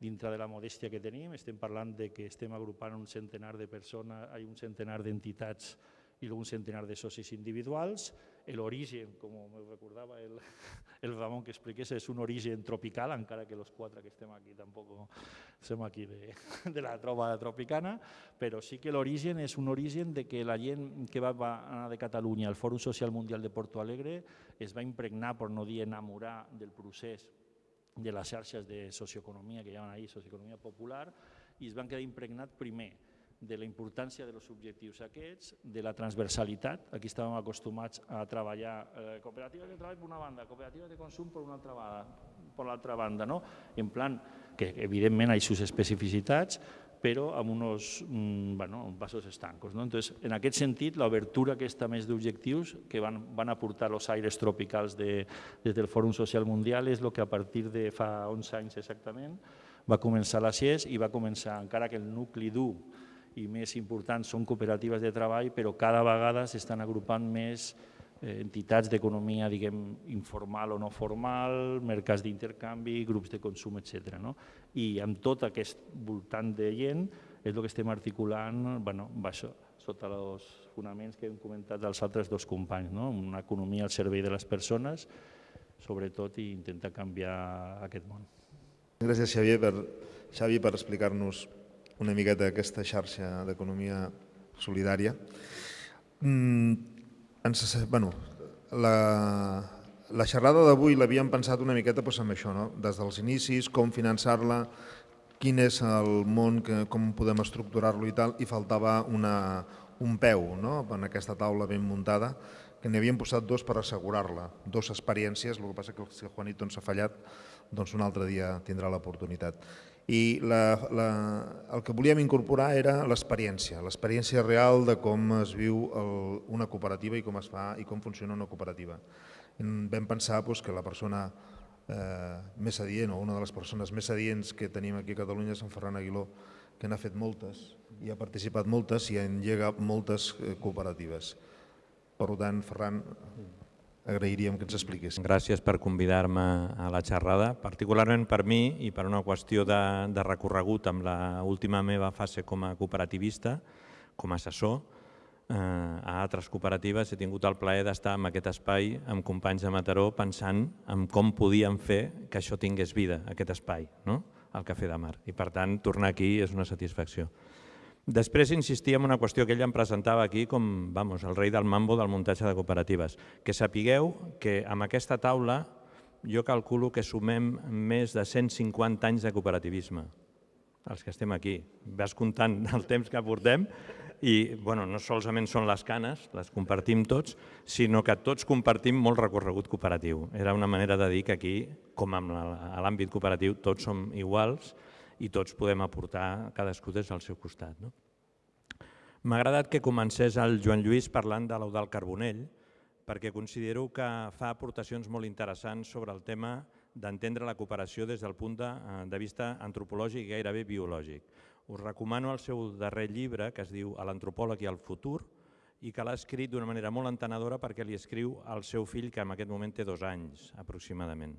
dintre de la modèstia que tenim. Estem parlant de que estem agrupant un centenar de persones, hi un centenar d'entitats i un centenar de socis individuals. L'origen, com me recordava el, *laughs* el Ramon que expliqués, és un origen tropical, encara que els quatre que estem aquí tampoc som aquí de, *laughs* de la troba tropicana, però sí que l'origen és un origen de que la gent que va, va anar de Catalunya al Fòrum Social Mundial de Porto Alegre es va impregnar, per no dir enamorar, del procés de les xarxes de socioeconomia que hi ha ahir, socioeconomia popular, i es van quedar impregnat primer de la importància dels objectius aquests, de la transversalitat. Aquí estàvem acostumats a treballar eh, cooperatives de treball per una banda, cooperatives de consum per una altra banda, per l'altra banda, no? en plan que evidentment hi sus especificitats, però amb uns mm, bueno, vasos estancos. No? Entonces, en aquest sentit, l'obertura aquesta més d'objectius que van, van aportar els aires tropicals de, des del Fòrum Social Mundial és el que a partir de fa 11 anys exactament va començar la CIES i va començar, encara que el nucli dur i més importants són cooperatives de treball, però cada vegada s'estan agrupant més eh, entitats d'economia diguem informal o no formal, mercats d'intercanvi, grups de consum, etc. No? I amb tot aquest voltant de gent és el que estem articulant bueno, això, sota els fonaments que hem comentat dels altres dos companys, no? una economia al servei de les persones, sobretot, i intentar canviar aquest món. Gràcies, Xavier, per, Xavi, per explicar-nos una miqueta aquesta xarxa d'economia solidària. Mm, ens, bueno, la, la xerrada d'avui l'havíem pensat una miqueta doncs, amb això, no? des dels inicis, com finançar-la, quin és el món, que, com podem estructurar-lo i tal, i faltava una, un peu no? en aquesta taula ben muntada, que n'hi havien posat dos per assegurar-la, dos experiències, el que passa que si el Juanito ens ha fallat, doncs un altre dia tindrà l'oportunitat. I la, la, el que volíem incorporar era l'experiència, l'experiència real de com es viu el, una cooperativa i com es fa i com funciona una cooperativa. Vam pensar doncs, que la persona eh, més adient o una de les persones més adients que tenim aquí a Catalunya és en Ferran Aguiló, que n'ha fet moltes i ha participat moltes i engega moltes eh, cooperatives. Per tant, Ferran, agrairíem que ens expliqués. Gràcies per convidar-me a la xerrada, particularment per mi i per una qüestió de, de recorregut amb l'última meva fase com a cooperativista, com a assessor, eh, a altres cooperatives he tingut el plaer d'estar en aquest espai amb companys de Mataró pensant en com podíem fer que això tingués vida, aquest espai, no? el Cafè de Mar. I per tant, tornar aquí és una satisfacció. Després insistia en una qüestió que ell em presentava aquí com vamos, el rei del mambo del muntatge de cooperatives. Que sapigueu que amb aquesta taula jo calculo que sumem més de 150 anys de cooperativisme, els que estem aquí. Vas comptant *laughs* el temps que portem i bueno, no solament són les canes, les compartim tots, sinó que tots compartim molt recorregut cooperatiu. Era una manera de dir que aquí, com a l'àmbit cooperatiu, tots som iguals i tots podem aportar cadascú des del seu costat. No? M'ha agradat que comencés el Joan Lluís parlant de l'Eudal Carbonell, perquè considero que fa aportacions molt interessants sobre el tema d'entendre la cooperació des del punt de, eh, de vista antropològic i gairebé biològic. Us recomano el seu darrer llibre, que es diu l'antropòleg i el futur, i que l'ha escrit d'una manera molt entenedora perquè li escriu al seu fill, que en aquest moment té dos anys aproximadament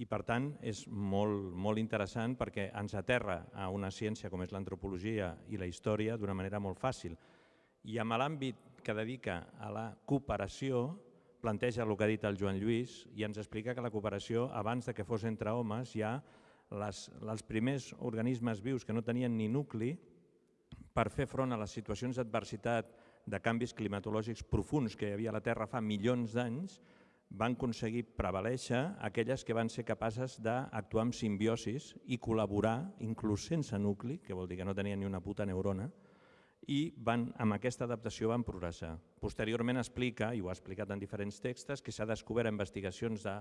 i per tant és molt, molt interessant perquè ens aterra a una ciència com és l'antropologia i la història d'una manera molt fàcil. I amb l'àmbit que dedica a la cooperació planteja el que ha dit el Joan Lluís i ens explica que la cooperació, abans de que fos entre homes, ja les, els primers organismes vius que no tenien ni nucli per fer front a les situacions d'adversitat de canvis climatològics profuns que hi havia a la Terra fa milions d'anys, van aconseguir prevaleixer aquelles que van ser capaces d'actuar amb simbiosis i col·laborar, inclús sense nucli, que vol dir que no tenien ni una puta neurona, i van, amb aquesta adaptació van progressar. Posteriorment explica, i ho ha explicat en diferents textos, que s'ha descobert investigacions de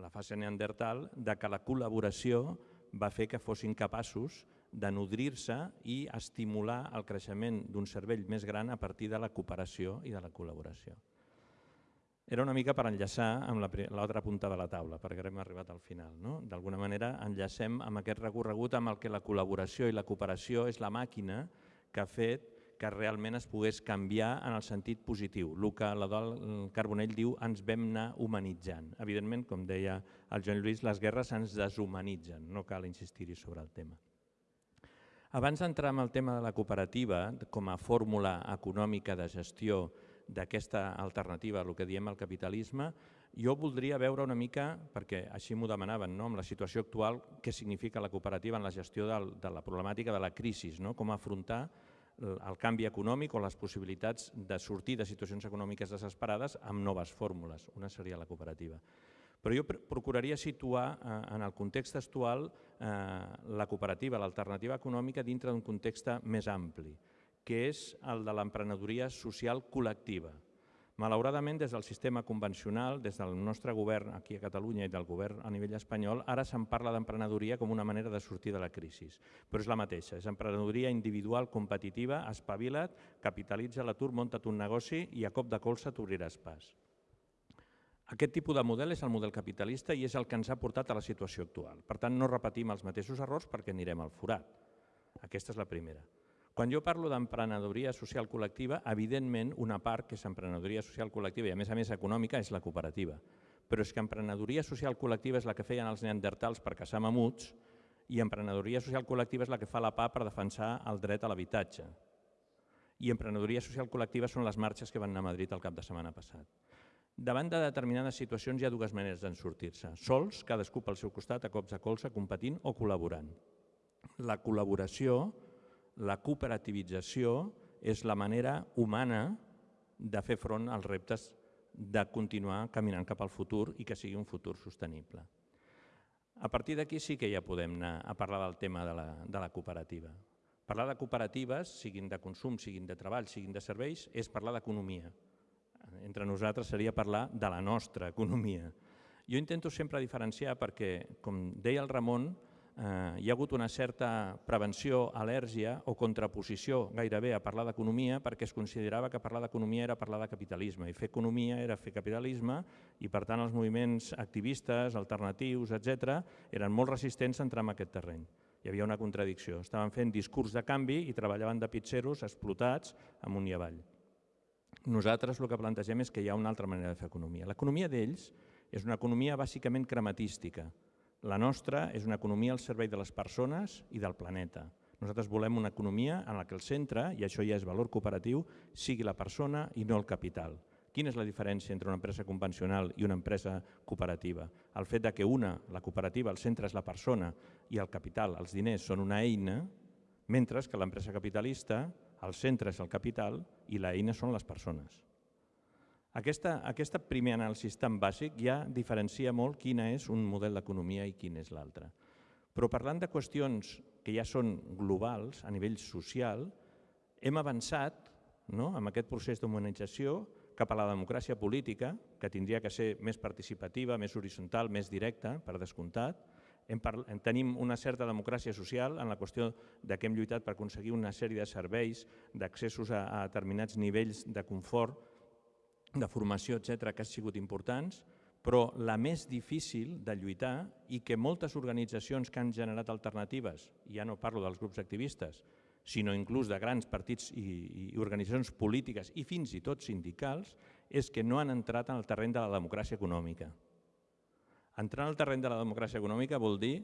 la fase neandertal de que la col·laboració va fer que fossin capaços de nodrir-se i estimular el creixement d'un cervell més gran a partir de la cooperació i de la col·laboració era una mica per enllaçar amb l'altra punta de la taula, perquè hem arribat al final. No? D'alguna manera enllacem amb aquest recorregut amb el que la col·laboració i la cooperació és la màquina que ha fet que realment es pogués canviar en el sentit positiu. El que l'Adol Carbonell diu ens vam anar humanitzant. Evidentment, com deia el Joan Lluís, les guerres ens deshumanitzen, no cal insistir-hi sobre el tema. Abans d'entrar en el tema de la cooperativa com a fórmula econòmica de gestió d'aquesta alternativa, el que diem el capitalisme, jo voldria veure una mica, perquè així m'ho demanaven, no? amb la situació actual, què significa la cooperativa en la gestió de la problemàtica de la crisi, no? com afrontar el canvi econòmic o les possibilitats de sortir de situacions econòmiques desesperades amb noves fórmules. Una seria la cooperativa. Però jo procuraria situar eh, en el context actual eh, la cooperativa, l'alternativa econòmica dintre d'un context més ampli que és el de l'emprenedoria social col·lectiva. Malauradament, des del sistema convencional, des del nostre govern aquí a Catalunya i del govern a nivell espanyol, ara se'n parla d'emprenedoria com una manera de sortir de la crisi. Però és la mateixa, és emprenedoria individual, competitiva, espavila't, capitalitza l'atur, munta't un negoci i a cop de colze t'obriràs pas. Aquest tipus de model és el model capitalista i és el que ens ha portat a la situació actual. Per tant, no repetim els mateixos errors perquè anirem al forat. Aquesta és la primera. Quan jo parlo d'emprenedoria social col·lectiva, evidentment una part que és emprenedoria social col·lectiva i a més a més econòmica és la cooperativa. Però és que emprenedoria social col·lectiva és la que feien els neandertals per caçar mamuts i emprenedoria social col·lectiva és la que fa la PA per defensar el dret a l'habitatge. I emprenedoria social col·lectiva són les marxes que van anar a Madrid el cap de setmana passat. Davant de determinades situacions hi ha dues maneres d'en sortir-se. Sols, cadascú pel seu costat, a cops de colze, competint o col·laborant. La col·laboració la cooperativització és la manera humana de fer front als reptes de continuar caminant cap al futur i que sigui un futur sostenible. A partir d'aquí sí que ja podem anar a parlar del tema de la, de la cooperativa. Parlar de cooperatives, siguin de consum, siguin de treball, siguin de serveis, és parlar d'economia. Entre nosaltres seria parlar de la nostra economia. Jo intento sempre diferenciar perquè, com deia el Ramon, eh, hi ha hagut una certa prevenció, al·lèrgia o contraposició gairebé a parlar d'economia perquè es considerava que parlar d'economia era parlar de capitalisme i fer economia era fer capitalisme i per tant els moviments activistes, alternatius, etc eren molt resistents a entrar en aquest terreny. Hi havia una contradicció. Estaven fent discurs de canvi i treballaven de pitxeros explotats amunt i avall. Nosaltres el que plantegem és que hi ha una altra manera de fer economia. L'economia d'ells és una economia bàsicament crematística, la nostra és una economia al servei de les persones i del planeta. Nosaltres volem una economia en la que el centre, i això ja és valor cooperatiu, sigui la persona i no el capital. Quina és la diferència entre una empresa convencional i una empresa cooperativa? El fet de que una, la cooperativa, el centre és la persona i el capital, els diners, són una eina, mentre que l'empresa capitalista, el centre és el capital i l'eina són les persones. Aquesta, aquesta primer anàlisi tan bàsic ja diferencia molt quina és un model d'economia i quin és l'altre. Però parlant de qüestions que ja són globals a nivell social, hem avançat no, amb aquest procés d'humanització cap a la democràcia política, que tindria que ser més participativa, més horitzontal, més directa, per descomptat. Hem en tenim una certa democràcia social en la qüestió de que hem lluitat per aconseguir una sèrie de serveis, d'accessos a, a determinats nivells de confort de formació, etc que han sigut importants, però la més difícil de lluitar i que moltes organitzacions que han generat alternatives, ja no parlo dels grups activistes, sinó inclús de grans partits i, i organitzacions polítiques i fins i tot sindicals, és que no han entrat en el terreny de la democràcia econòmica. Entrar en el terreny de la democràcia econòmica vol dir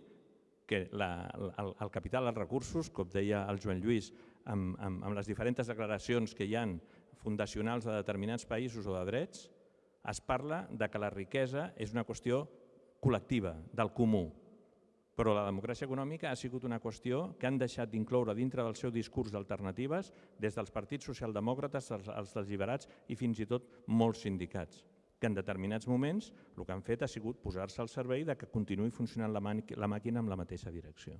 que la, el, el capital, els recursos, com deia el Joan Lluís, amb, amb, amb les diferents declaracions que hi han fundacionals de determinats països o de drets, es parla de que la riquesa és una qüestió col·lectiva, del comú. Però la democràcia econòmica ha sigut una qüestió que han deixat d'incloure dintre del seu discurs d'alternatives des dels partits socialdemòcrates, els, els deliberats i fins i tot molts sindicats que en determinats moments el que han fet ha sigut posar-se al servei de que continuï funcionant la, màquina amb la mateixa direcció.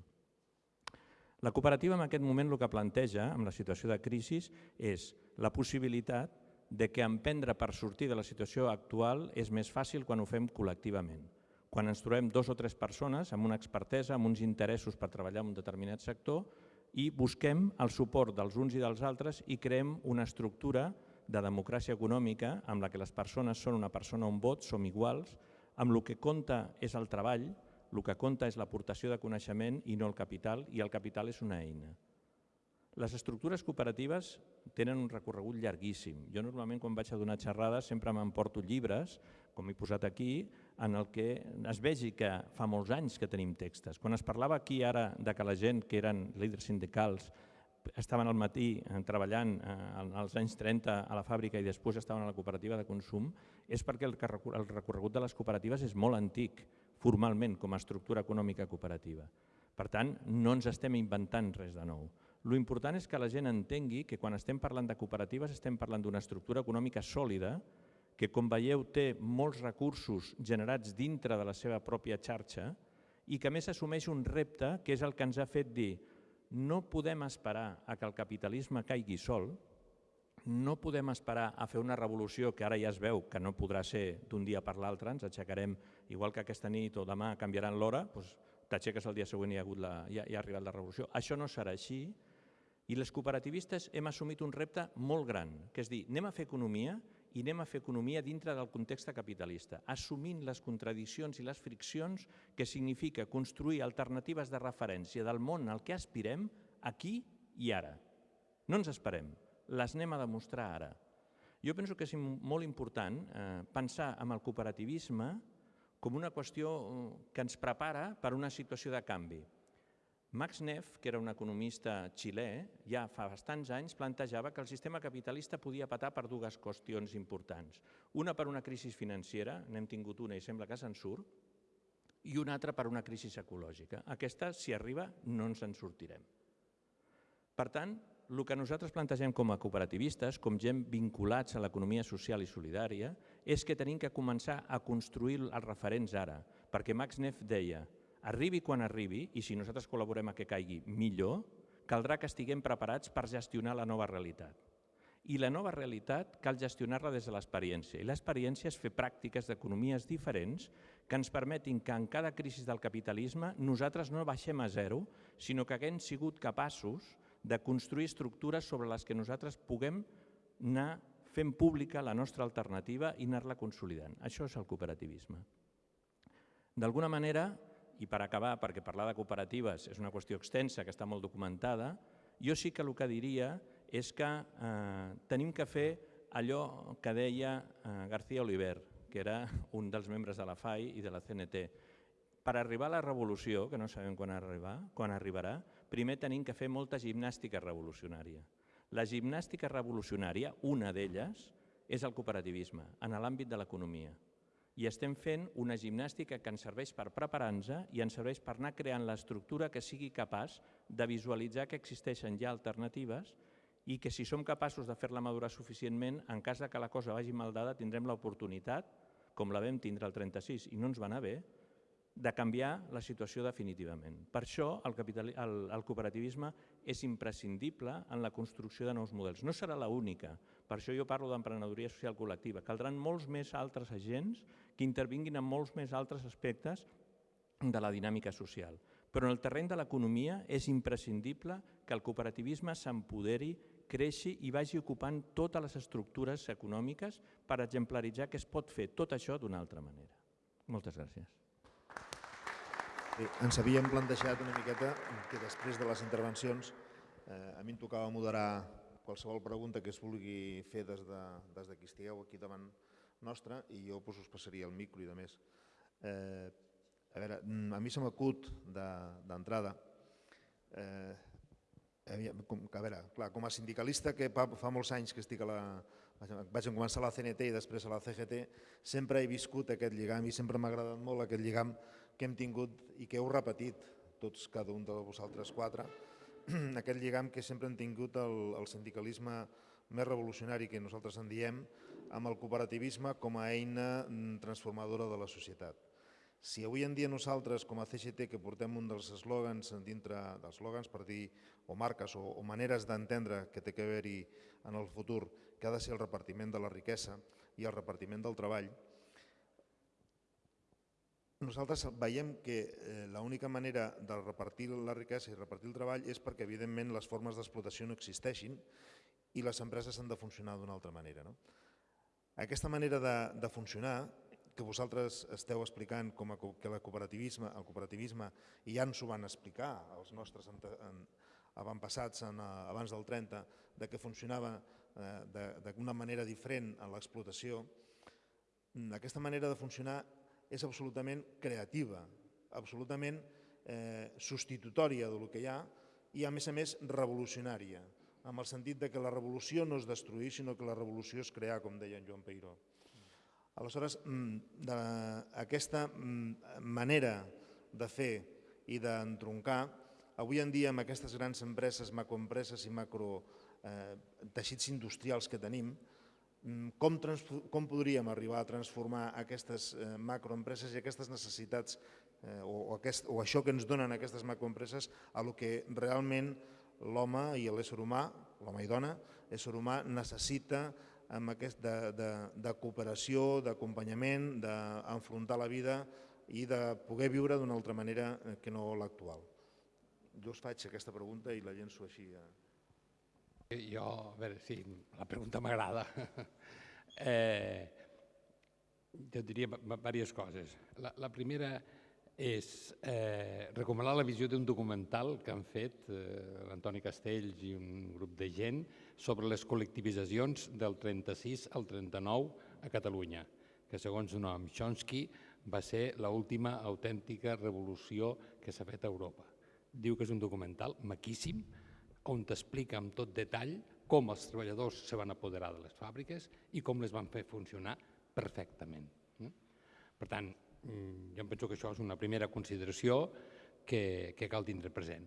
La cooperativa en aquest moment el que planteja, amb la situació de crisi, és la possibilitat de que emprendre per sortir de la situació actual és més fàcil quan ho fem col·lectivament. Quan ens trobem dos o tres persones amb una expertesa, amb uns interessos per treballar en un determinat sector i busquem el suport dels uns i dels altres i creem una estructura de democràcia econòmica amb la que les persones són una persona, un vot, som iguals, amb el que compta és el treball, el que compta és l'aportació de coneixement i no el capital, i el capital és una eina. Les estructures cooperatives tenen un recorregut llarguíssim. Jo normalment quan vaig a donar xerrades sempre m'emporto llibres, com he posat aquí, en el que es vegi que fa molts anys que tenim textos. Quan es parlava aquí ara de que la gent que eren líders sindicals estaven al matí eh, treballant eh, als anys 30 a la fàbrica i després estaven a la cooperativa de consum, és perquè el recorregut de les cooperatives és molt antic formalment com a estructura econòmica cooperativa. Per tant, no ens estem inventant res de nou. Lo important és que la gent entengui que quan estem parlant de cooperatives estem parlant d'una estructura econòmica sòlida que, com veieu, té molts recursos generats dintre de la seva pròpia xarxa i que més assumeix un repte que és el que ens ha fet dir no podem esperar a que el capitalisme caigui sol, no podem esperar a fer una revolució que ara ja es veu que no podrà ser d'un dia per l'altre, ens aixecarem, igual que aquesta nit o demà canviaran l'hora, doncs t'aixeques el dia següent i ha, hagut la, ja, ja ha arribat la revolució. Això no serà així i les cooperativistes hem assumit un repte molt gran, que és dir, anem a fer economia i anem a fer economia dintre del context capitalista, assumint les contradiccions i les friccions que significa construir alternatives de referència del món al que aspirem aquí i ara. No ens esperem les anem a demostrar ara. Jo penso que és molt important eh, pensar en el cooperativisme com una qüestió eh, que ens prepara per una situació de canvi. Max Neff, que era un economista xilè, ja fa bastants anys plantejava que el sistema capitalista podia patar per dues qüestions importants. Una per una crisi financera, n'hem tingut una i sembla que se'n surt, i una altra per una crisi ecològica. Aquesta, si arriba, no ens en sortirem. Per tant, el que nosaltres plantegem com a cooperativistes, com gent vinculats a l'economia social i solidària, és que tenim que començar a construir els referents ara, perquè Max Neff deia Arribi quan arribi, i si nosaltres col·laborem a que caigui millor, caldrà que estiguem preparats per gestionar la nova realitat. I la nova realitat cal gestionar-la des de l'experiència. I l'experiència és fer pràctiques d'economies diferents que ens permetin que en cada crisi del capitalisme nosaltres no baixem a zero, sinó que haguem sigut capaços de construir estructures sobre les que nosaltres puguem anar fent pública la nostra alternativa i anar-la consolidant. Això és el cooperativisme. D'alguna manera, i per acabar, perquè parlar de cooperatives és una qüestió extensa que està molt documentada, jo sí que el que diria és que eh, tenim que fer allò que deia eh, García Oliver, que era un dels membres de la FAI i de la CNT. Per arribar a la revolució, que no sabem quan, arribar, quan arribarà, primer tenim que fer molta gimnàstica revolucionària. La gimnàstica revolucionària, una d'elles, és el cooperativisme, en l'àmbit de l'economia. I estem fent una gimnàstica que ens serveix per preparar-nos i ens serveix per anar creant l'estructura que sigui capaç de visualitzar que existeixen ja alternatives i que si som capaços de fer-la madurar suficientment, en cas que la cosa vagi mal dada, tindrem l'oportunitat, com la vam tindre el 36 i no ens va anar bé, de canviar la situació definitivament. Per això el, capital, el, el cooperativisme és imprescindible en la construcció de nous models. No serà l'única, per això jo parlo d'emprenedoria social col·lectiva. Caldran molts més altres agents que intervinguin en molts més altres aspectes de la dinàmica social. Però en el terreny de l'economia és imprescindible que el cooperativisme s'empoderi, creixi i vagi ocupant totes les estructures econòmiques per exemplaritzar que es pot fer tot això d'una altra manera. Moltes gràcies. Bé, ens havíem plantejat una miqueta que després de les intervencions eh, a mi em tocava moderar qualsevol pregunta que es vulgui fer des de, des de qui estigueu aquí davant nostra i jo pues, us passaria el micro i de més. Eh, a veure, a mi se m'acut d'entrada eh, com, a veure, clar, com a sindicalista que fa, fa molts anys que estic a la... vaig començar a la CNT i després a la CGT, sempre he viscut aquest lligam i sempre m'ha agradat molt aquest lligam que hem tingut i que heu repetit tots, cada un de vosaltres quatre, *clears throat* aquest lligam que sempre hem tingut el, el sindicalisme més revolucionari que nosaltres en diem, amb el cooperativisme com a eina mm, transformadora de la societat. Si avui en dia nosaltres, com a CGT, que portem un dels eslògans dintre dels per dir, o marques o, o maneres d'entendre que té que haver-hi en el futur, que ha de ser el repartiment de la riquesa i el repartiment del treball, nosaltres veiem que eh, l'única manera de repartir la riquesa i repartir el treball és perquè, evidentment, les formes d'explotació no existeixin i les empreses han de funcionar d'una altra manera. No? Aquesta manera de, de funcionar, que vosaltres esteu explicant com a, que la cooperativisme, el cooperativisme, i ja ens ho van explicar els nostres avantpassats en, abans del 30, de que funcionava eh, d'una manera diferent en l'explotació, aquesta manera de funcionar és absolutament creativa, absolutament eh, substitutòria del que hi ha i, a més a més, revolucionària, amb el sentit de que la revolució no és destruir, sinó que la revolució és crear, com deia en Joan Peiró. Aleshores, mm, aquesta mm, manera de fer i d'entroncar, avui en dia amb aquestes grans empreses, macroempreses i macro eh, teixits industrials que tenim, com, com podríem arribar a transformar aquestes eh, macroempreses i aquestes necessitats eh, o, o, aquest, o això que ens donen aquestes macroempreses a lo que realment l'home i l'ésser humà, l'home i dona, l'ésser humà necessita amb aquest de, de, de cooperació, d'acompanyament, d'enfrontar la vida i de poder viure d'una altra manera eh, que no l'actual. Jo us faig aquesta pregunta i la llenço així a, jo, a veure, sí, la pregunta m'agrada. *laughs* Eh, jo diria diverses coses. La, la primera és eh, recomanar la visió d'un documental que han fet eh, l'Antoni Castells i un grup de gent sobre les col·lectivitzacions del 36 al 39 a Catalunya, que segons Noam Chomsky va ser l'última autèntica revolució que s'ha fet a Europa. Diu que és un documental maquíssim, on t'explica amb tot detall com els treballadors se van apoderar de les fàbriques i com les van fer funcionar perfectament. Mm? Per tant, mm, jo em penso que això és una primera consideració que, que cal tindre present.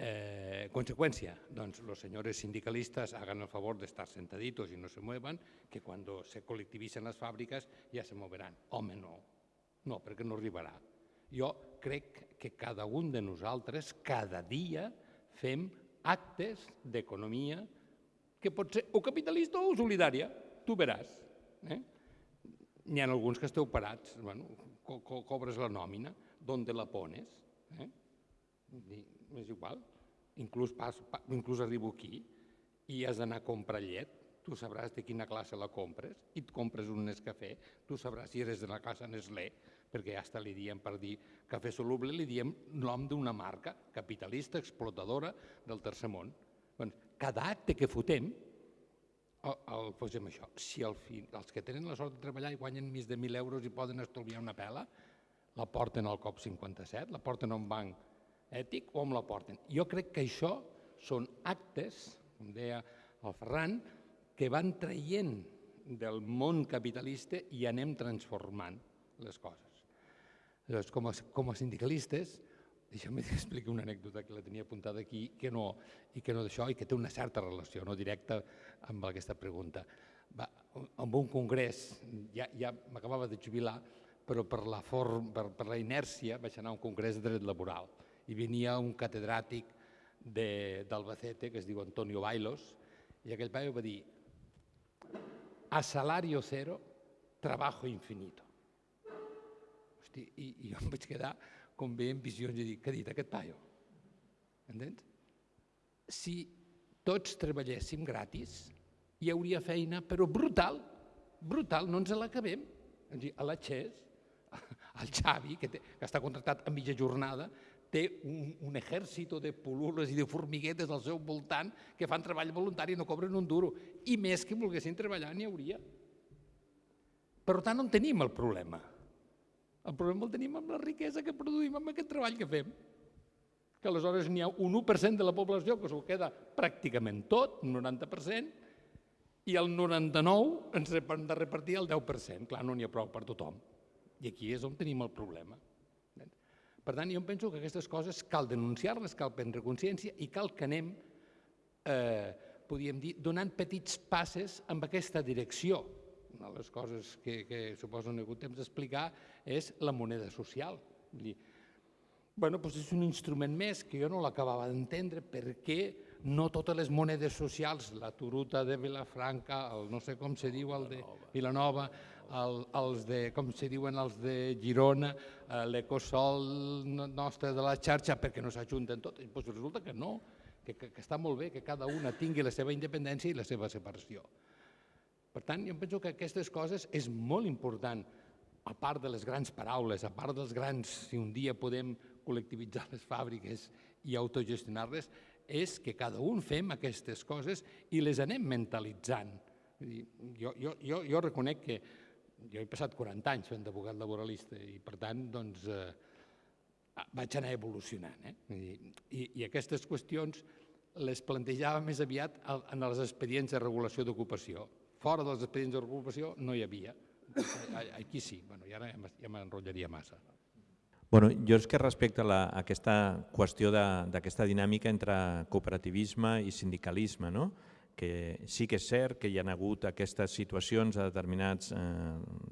Eh, conseqüència, doncs los senyores sindicalistas hagan el favor de estar sentaditos y no se muevan, que cuando se colectivicen las fábricas ya se moverán. Home, no, no, perquè no arribarà. Jo crec que cada un de nosaltres, cada dia, fem actes d'economia que pot ser o capitalista o solidària, tu veràs. Eh? N'hi ha alguns que esteu parats, bueno, co co cobres la nòmina, d'on la pones? Eh? És igual, inclús, pas, pa, inclús arribo aquí i has d'anar a comprar llet, tu sabràs de quina classe la compres i et compres un Nescafé, tu sabràs si eres de la classe Nestlé, perquè ja li diem per dir cafè soluble, li diem nom d'una marca capitalista, explotadora del tercer món. Doncs, cada acte que fotem, el, el posem això. Si el fi, els que tenen la sort de treballar i guanyen més de 1.000 euros i poden estalviar una pela, la porten al COP57, la porten a un banc ètic o on la porten. Jo crec que això són actes, com deia el Ferran, que van traient del món capitalista i anem transformant les coses. Llavors, com a, com a sindicalistes, deixeu-me *laughs* explicar una anècdota que la tenia apuntada aquí que no, i que no d'això i que té una certa relació no directa amb aquesta pregunta. Va, en un congrés, ja, ja m'acabava de jubilar, però per la, form, per, per la inèrcia vaig anar a un congrés de dret laboral i venia un catedràtic d'Albacete que es diu Antonio Bailos i aquell paio va dir a salario cero, trabajo infinito. Hosti, i, i jo em vaig quedar com veient visions i dir, què ha dit aquest paio? Entens? Si tots treballéssim gratis, hi hauria feina, però brutal, brutal, no ens l'acabem. A la Xes, el Xavi, que, té, que està contractat a mitja jornada, té un, un exèrcit de pulules i de formiguetes al seu voltant que fan treball voluntari i no cobren un duro. I més que volguessin treballar n'hi hauria. Per tant, on tenim el problema? El problema el tenim amb la riquesa que produïm amb aquest treball que fem. Que aleshores n'hi ha un 1% de la població que s'ho queda pràcticament tot, un 90%, i el 99% ens hem de repartir el 10%. Clar, no n'hi ha prou per tothom. I aquí és on tenim el problema. Per tant, jo penso que aquestes coses cal denunciar-les, cal prendre consciència i cal que anem, eh, podríem dir, donant petits passes en aquesta direcció una de les coses que, que suposo no he hagut temps d'explicar és la moneda social. Vull dir, bueno, doncs és un instrument més que jo no l'acabava d'entendre perquè no totes les monedes socials, la turuta de Vilafranca, el no sé com se diu, el de Vilanova, el, els de, com se diuen els de Girona, eh, l'ecosol nostre de la xarxa, perquè no s'ajunten tots. Doncs resulta que no, que, que, que està molt bé que cada una tingui la seva independència i la seva separació. Per tant, jo penso que aquestes coses és molt important, a part de les grans paraules, a part dels grans, si un dia podem col·lectivitzar les fàbriques i autogestionar-les, és que cada un fem aquestes coses i les anem mentalitzant. Jo, jo, jo, jo reconec que jo he passat 40 anys fent d'abogat laboralista i per tant doncs, eh, vaig anar evolucionant. Eh? I, I aquestes qüestions les plantejava més aviat en els expedients de regulació d'ocupació. Fora dels de recuperació no hi havia. Aquí sí, bueno, i ara ja m'enrotllaria massa. Bueno, jo és que respecte a, la, a aquesta qüestió d'aquesta dinàmica entre cooperativisme i sindicalisme, no? que sí que és cert que hi ha hagut aquestes situacions a determinats eh,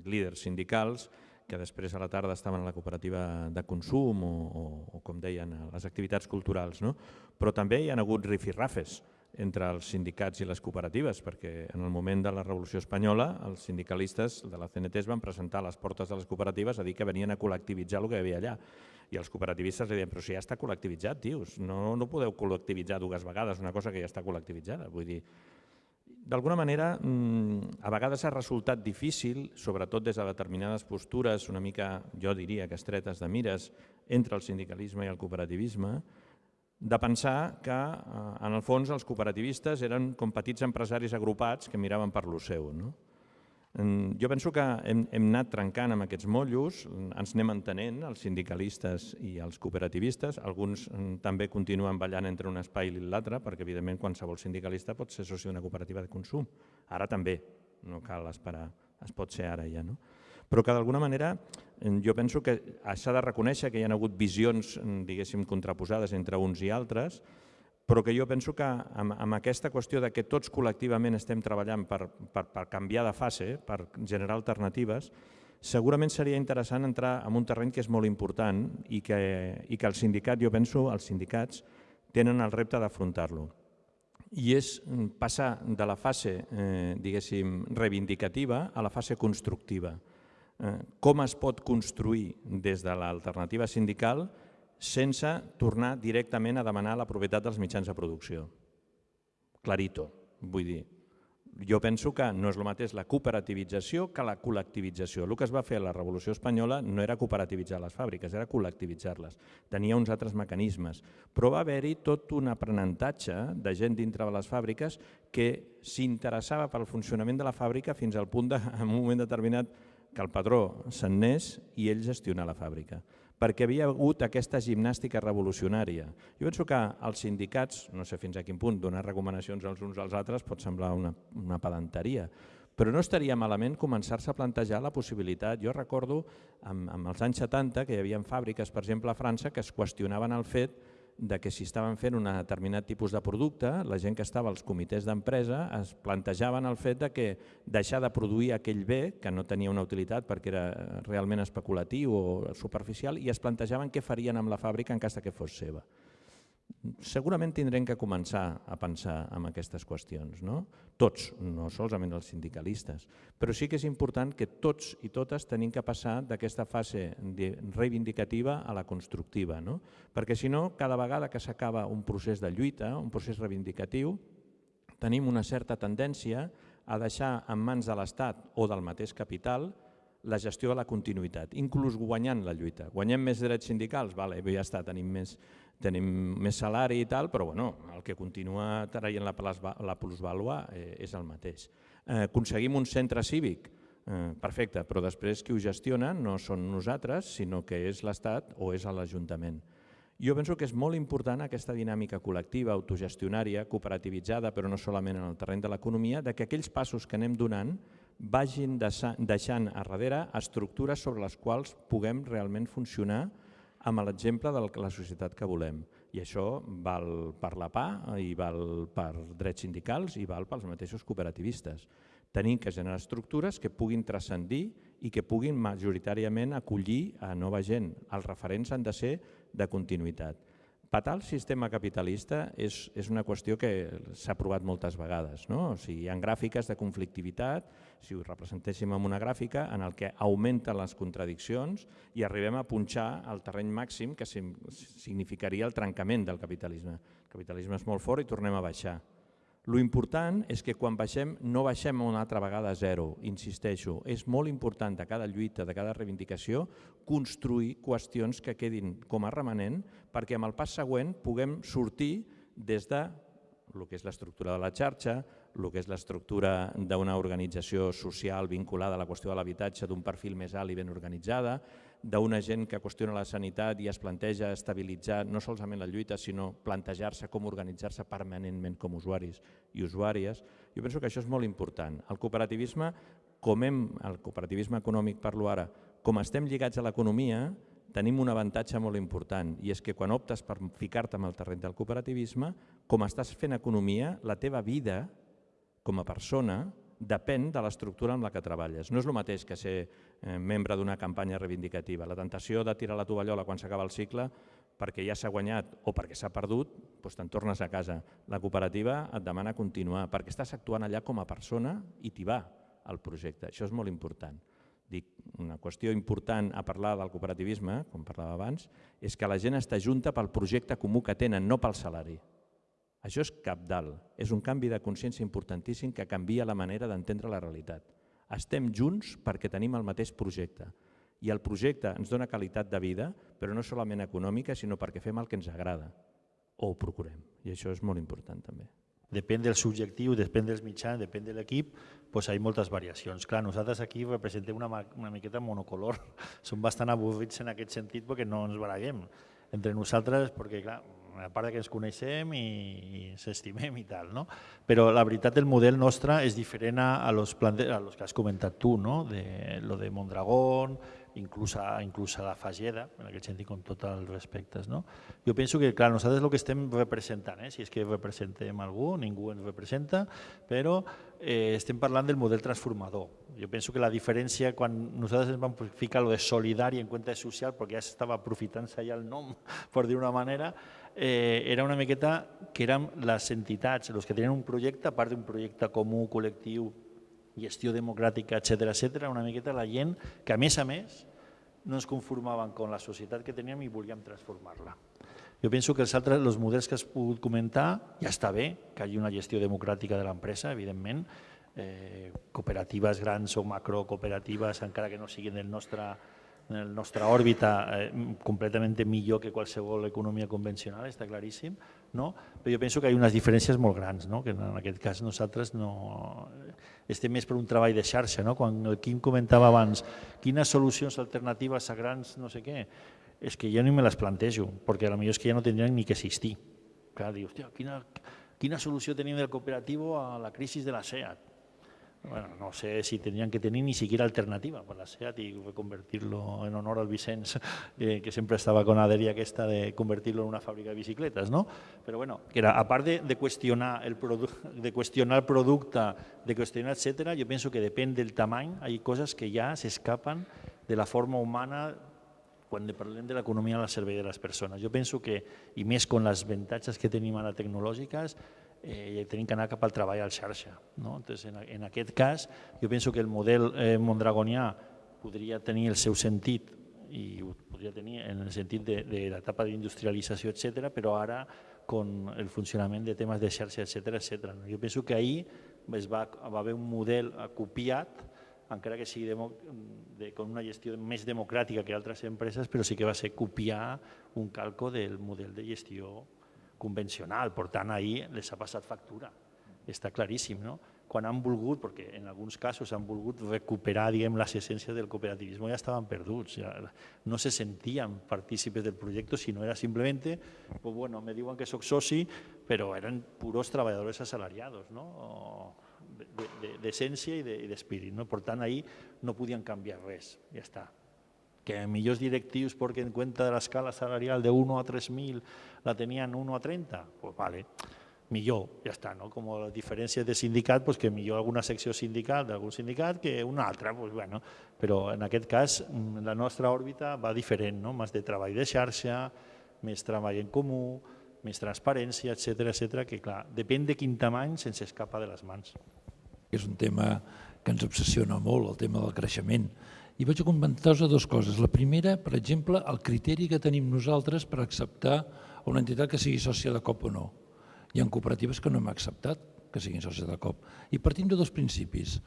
líders sindicals que després a la tarda estaven a la cooperativa de consum o, o, o com deien, les activitats culturals. No? Però també hi ha hagut rifirrafes entre els sindicats i les cooperatives, perquè en el moment de la Revolució Espanyola els sindicalistes de la CNT es van presentar a les portes de les cooperatives a dir que venien a col·lectivitzar el que hi havia allà. I els cooperativistes li deien, però si ja està col·lectivitzat, tios, no, no podeu col·lectivitzar dues vegades una cosa que ja està col·lectivitzada. Vull dir, d'alguna manera, mm, a vegades ha resultat difícil, sobretot des de determinades postures, una mica, jo diria que estretes de mires, entre el sindicalisme i el cooperativisme, de pensar que, eh, en el fons, els cooperativistes eren com petits empresaris agrupats que miraven per lo seu. No? Jo penso que hem, hem anat trencant amb aquests motllos, ens anem entenent, els sindicalistes i els cooperativistes. Alguns mm, també continuen ballant entre un espai i l'altre, perquè evidentment qualsevol sindicalista pot ser soci d'una cooperativa de consum. Ara també, no cal esperar, es pot ser ara ja. No? però que d'alguna manera jo penso que s'ha de reconèixer que hi ha hagut visions, diguéssim, contraposades entre uns i altres, però que jo penso que amb, amb aquesta qüestió de que tots col·lectivament estem treballant per, per, per canviar de fase, per generar alternatives, Segurament seria interessant entrar en un terreny que és molt important i que, i que el sindicat, jo penso, els sindicats tenen el repte d'afrontar-lo. I és passar de la fase, eh, diguéssim, reivindicativa a la fase constructiva. Eh, com es pot construir des de l'alternativa sindical sense tornar directament a demanar la propietat dels mitjans de producció? Clarito, vull dir, jo penso que no és el mateix la cooperativització que la col·lectivització. El que es va fer a la Revolució Espanyola no era cooperativitzar les fàbriques, era col·lectivitzar-les. Tenia uns altres mecanismes, però va haver-hi tot un aprenentatge de gent dintre de les fàbriques que s'interessava pel funcionament de la fàbrica fins al punt de, en un moment determinat, que el padró se'n nés i ell gestionar la fàbrica perquè havia hagut aquesta gimnàstica revolucionària. Jo penso que els sindicats, no sé fins a quin punt, donar recomanacions als uns als altres pot semblar una, una pedanteria, però no estaria malament començar-se a plantejar la possibilitat. Jo recordo amb, amb els anys 70 que hi havia fàbriques, per exemple a França, que es qüestionaven el fet de que si estaven fent un determinat tipus de producte, la gent que estava als comitès d'empresa es plantejaven el fet de que deixar de produir aquell bé, que no tenia una utilitat perquè era realment especulatiu o superficial, i es plantejaven què farien amb la fàbrica en cas que fos seva segurament tindrem que començar a pensar en aquestes qüestions, no? tots, no solament els sindicalistes, però sí que és important que tots i totes tenim que passar d'aquesta fase reivindicativa a la constructiva, no? perquè si no, cada vegada que s'acaba un procés de lluita, un procés reivindicatiu, tenim una certa tendència a deixar en mans de l'Estat o del mateix capital la gestió de la continuïtat, inclús guanyant la lluita. Guanyem més drets sindicals? Vale, ja està, tenim més, tenim més salari i tal, però bueno, el que continua traient la, la plusvàlua eh, és el mateix. Eh, aconseguim un centre cívic? Eh, perfecte, però després qui ho gestiona no són nosaltres, sinó que és l'Estat o és l'Ajuntament. Jo penso que és molt important aquesta dinàmica col·lectiva, autogestionària, cooperativitzada, però no solament en el terreny de l'economia, de que aquells passos que anem donant vagin deixant a darrere estructures sobre les quals puguem realment funcionar amb l'exemple de la societat que volem. I això val per la PA, i val per drets sindicals i val pels mateixos cooperativistes. Tenim que generar estructures que puguin transcendir i que puguin majoritàriament acollir a nova gent. Els referents han de ser de continuïtat. Patar el sistema capitalista és, és una qüestió que s'ha provat moltes vegades. No? O sigui, hi ha gràfiques de conflictivitat, si ho representéssim en una gràfica, en el que augmenten les contradiccions i arribem a punxar el terreny màxim que significaria el trencament del capitalisme. El capitalisme és molt fort i tornem a baixar. Lo important és que quan baixem no baixem una altra vegada a zero, insisteixo. És molt important de cada lluita, de cada reivindicació, construir qüestions que quedin com a remanent perquè amb el pas següent puguem sortir des de el que és l'estructura de la xarxa, el que és l'estructura d'una organització social vinculada a la qüestió de l'habitatge d'un perfil més alt i ben organitzada, d'una gent que qüestiona la sanitat i es planteja estabilitzar no solament la lluita, sinó plantejar-se com organitzar-se permanentment com usuaris i usuàries. Jo penso que això és molt important. El cooperativisme, com hem, el cooperativisme econòmic parlo ara, com estem lligats a l'economia, tenim un avantatge molt important i és que quan optes per ficar-te en el terreny del cooperativisme, com estàs fent economia, la teva vida com a persona depèn de l'estructura amb la que treballes. No és el mateix que ser eh, membre d'una campanya reivindicativa. La tentació de tirar la tovallola quan s'acaba el cicle perquè ja s'ha guanyat o perquè s'ha perdut, doncs te'n tornes a casa. La cooperativa et demana continuar perquè estàs actuant allà com a persona i t'hi va el projecte. Això és molt important. Dic, una qüestió important a parlar del cooperativisme, com parlava abans, és que la gent està junta pel projecte comú que tenen, no pel salari. Això és capdalt, és un canvi de consciència importantíssim que canvia la manera d'entendre la realitat. Estem junts perquè tenim el mateix projecte i el projecte ens dona qualitat de vida, però no solament econòmica, sinó perquè fem el que ens agrada o ho procurem. I això és molt important també. Depèn del subjectiu, depèn dels mitjans, depèn de l'equip, doncs hi ha moltes variacions. Clar, nosaltres aquí representem una, una miqueta monocolor. *laughs* Som bastant avorrits en aquest sentit perquè no ens baraguem entre nosaltres, perquè clar, a part que ens coneixem i, i s'estimem i tal, no? Però la veritat el model nostre és diferent a, a, los, a los que has comentat tu, no? De, lo de Mondragón, inclús a, inclús a la Fageda, en aquest sentit, com tots els respectes. No? Jo penso que, clar, nosaltres el que estem representant, eh, si és que representem algú, ningú ens representa, però eh, estem parlant del model transformador. Jo penso que la diferència, quan nosaltres ens vam ficar lo de solidari en compte de social, perquè ja s'estava aprofitant-se ja el nom, *laughs* per dir una manera, eh, era una miqueta que érem les entitats, els que tenien un projecte, a part d'un projecte comú, col·lectiu, gestió democràtica, etc etc, una miqueta la gent que a més a més no ens conformaven amb la societat que teníem i volíem transformar-la. Jo penso que els altres els models que has pogut comentar ja està bé que hi hagi una gestió democràtica de l'empresa, evidentment, eh, cooperatives grans o macrocooperatives, encara que no siguin del nostre el nostra òrbita eh, completament millor que qualsevol economia convencional, està claríssim, no? però jo penso que hi ha unes diferències molt grans, no? que en aquest cas nosaltres no... estem més per un treball de xarxa. No? Quan el Quim comentava abans quines solucions alternatives a grans no sé què, és que jo ni me les plantejo, perquè potser és que ja no tindrien ni que existir. Clar, dius, quina, quina solució tenim del cooperatiu a la crisi de la SEAT? Bueno, no sé si tendrían que tener ni siquiera alternativa para la SEAT y reconvertirlo en honor al Vicens, *laughs* eh, que siempre estaba con la dèria aquesta de convertirlo en una fàbrica de bicicletes, ¿no? Però bueno, que era, a part de, qüestionar el *laughs* de qüestionar el producte, de qüestionar, etc., jo penso que depèn del tamany, hi ha coses que ja s'escapen de la forma humana quan parlem de l'economia al servei de les persones. Jo penso que, i més con les avantatges que tenim ara tecnològiques, eh, tenim que anar cap al treball al xarxa. No? Entonces, en, en aquest cas, jo penso que el model eh, mondragonià podria tenir el seu sentit i ho podria tenir en el sentit de, de l'etapa d'industrialització, etc, però ara con el funcionament de temes de xarxa, etc etc. Jo penso que ahir es va, va haver un model copiat, encara que sigui de, de, con una gestió més democràtica que altres empreses, però sí que va ser copiar un calco del model de gestió convencional, per tant, ahir les ha passat factura, està claríssim, no? Quan han volgut, perquè en alguns casos han volgut recuperar diguem, les essències del cooperativisme, ja estaven perduts, ja no se sentien partícipes del projecte, sinó era simplement, pues bueno, me diuen que sóc soci, però eren puros treballadors assalariados, no? d'essència de, de, i d'espírit. No? Per tant, ahir no podien canviar res, ja està que millors directius perquè en compte de l'escala salarial de 1 a 3.000 la tenien 1 a 30, pues vale, millor, ja està, no? com les diferències de sindicat, pues que millor alguna secció sindical d'algun sindicat que una altra, pues bueno, però en aquest cas mm, la nostra òrbita va diferent, no? més de treball de xarxa, més treball en comú, més transparència, etc etc que clar, depèn de quin tamany se'ns escapa de les mans. És un tema que ens obsessiona molt, el tema del creixement i vaig comentar-vos dues coses. La primera, per exemple, el criteri que tenim nosaltres per acceptar una entitat que sigui sòcia de COP o no. Hi ha cooperatives que no hem acceptat que siguin sòcies de COP. I partim de dos principis,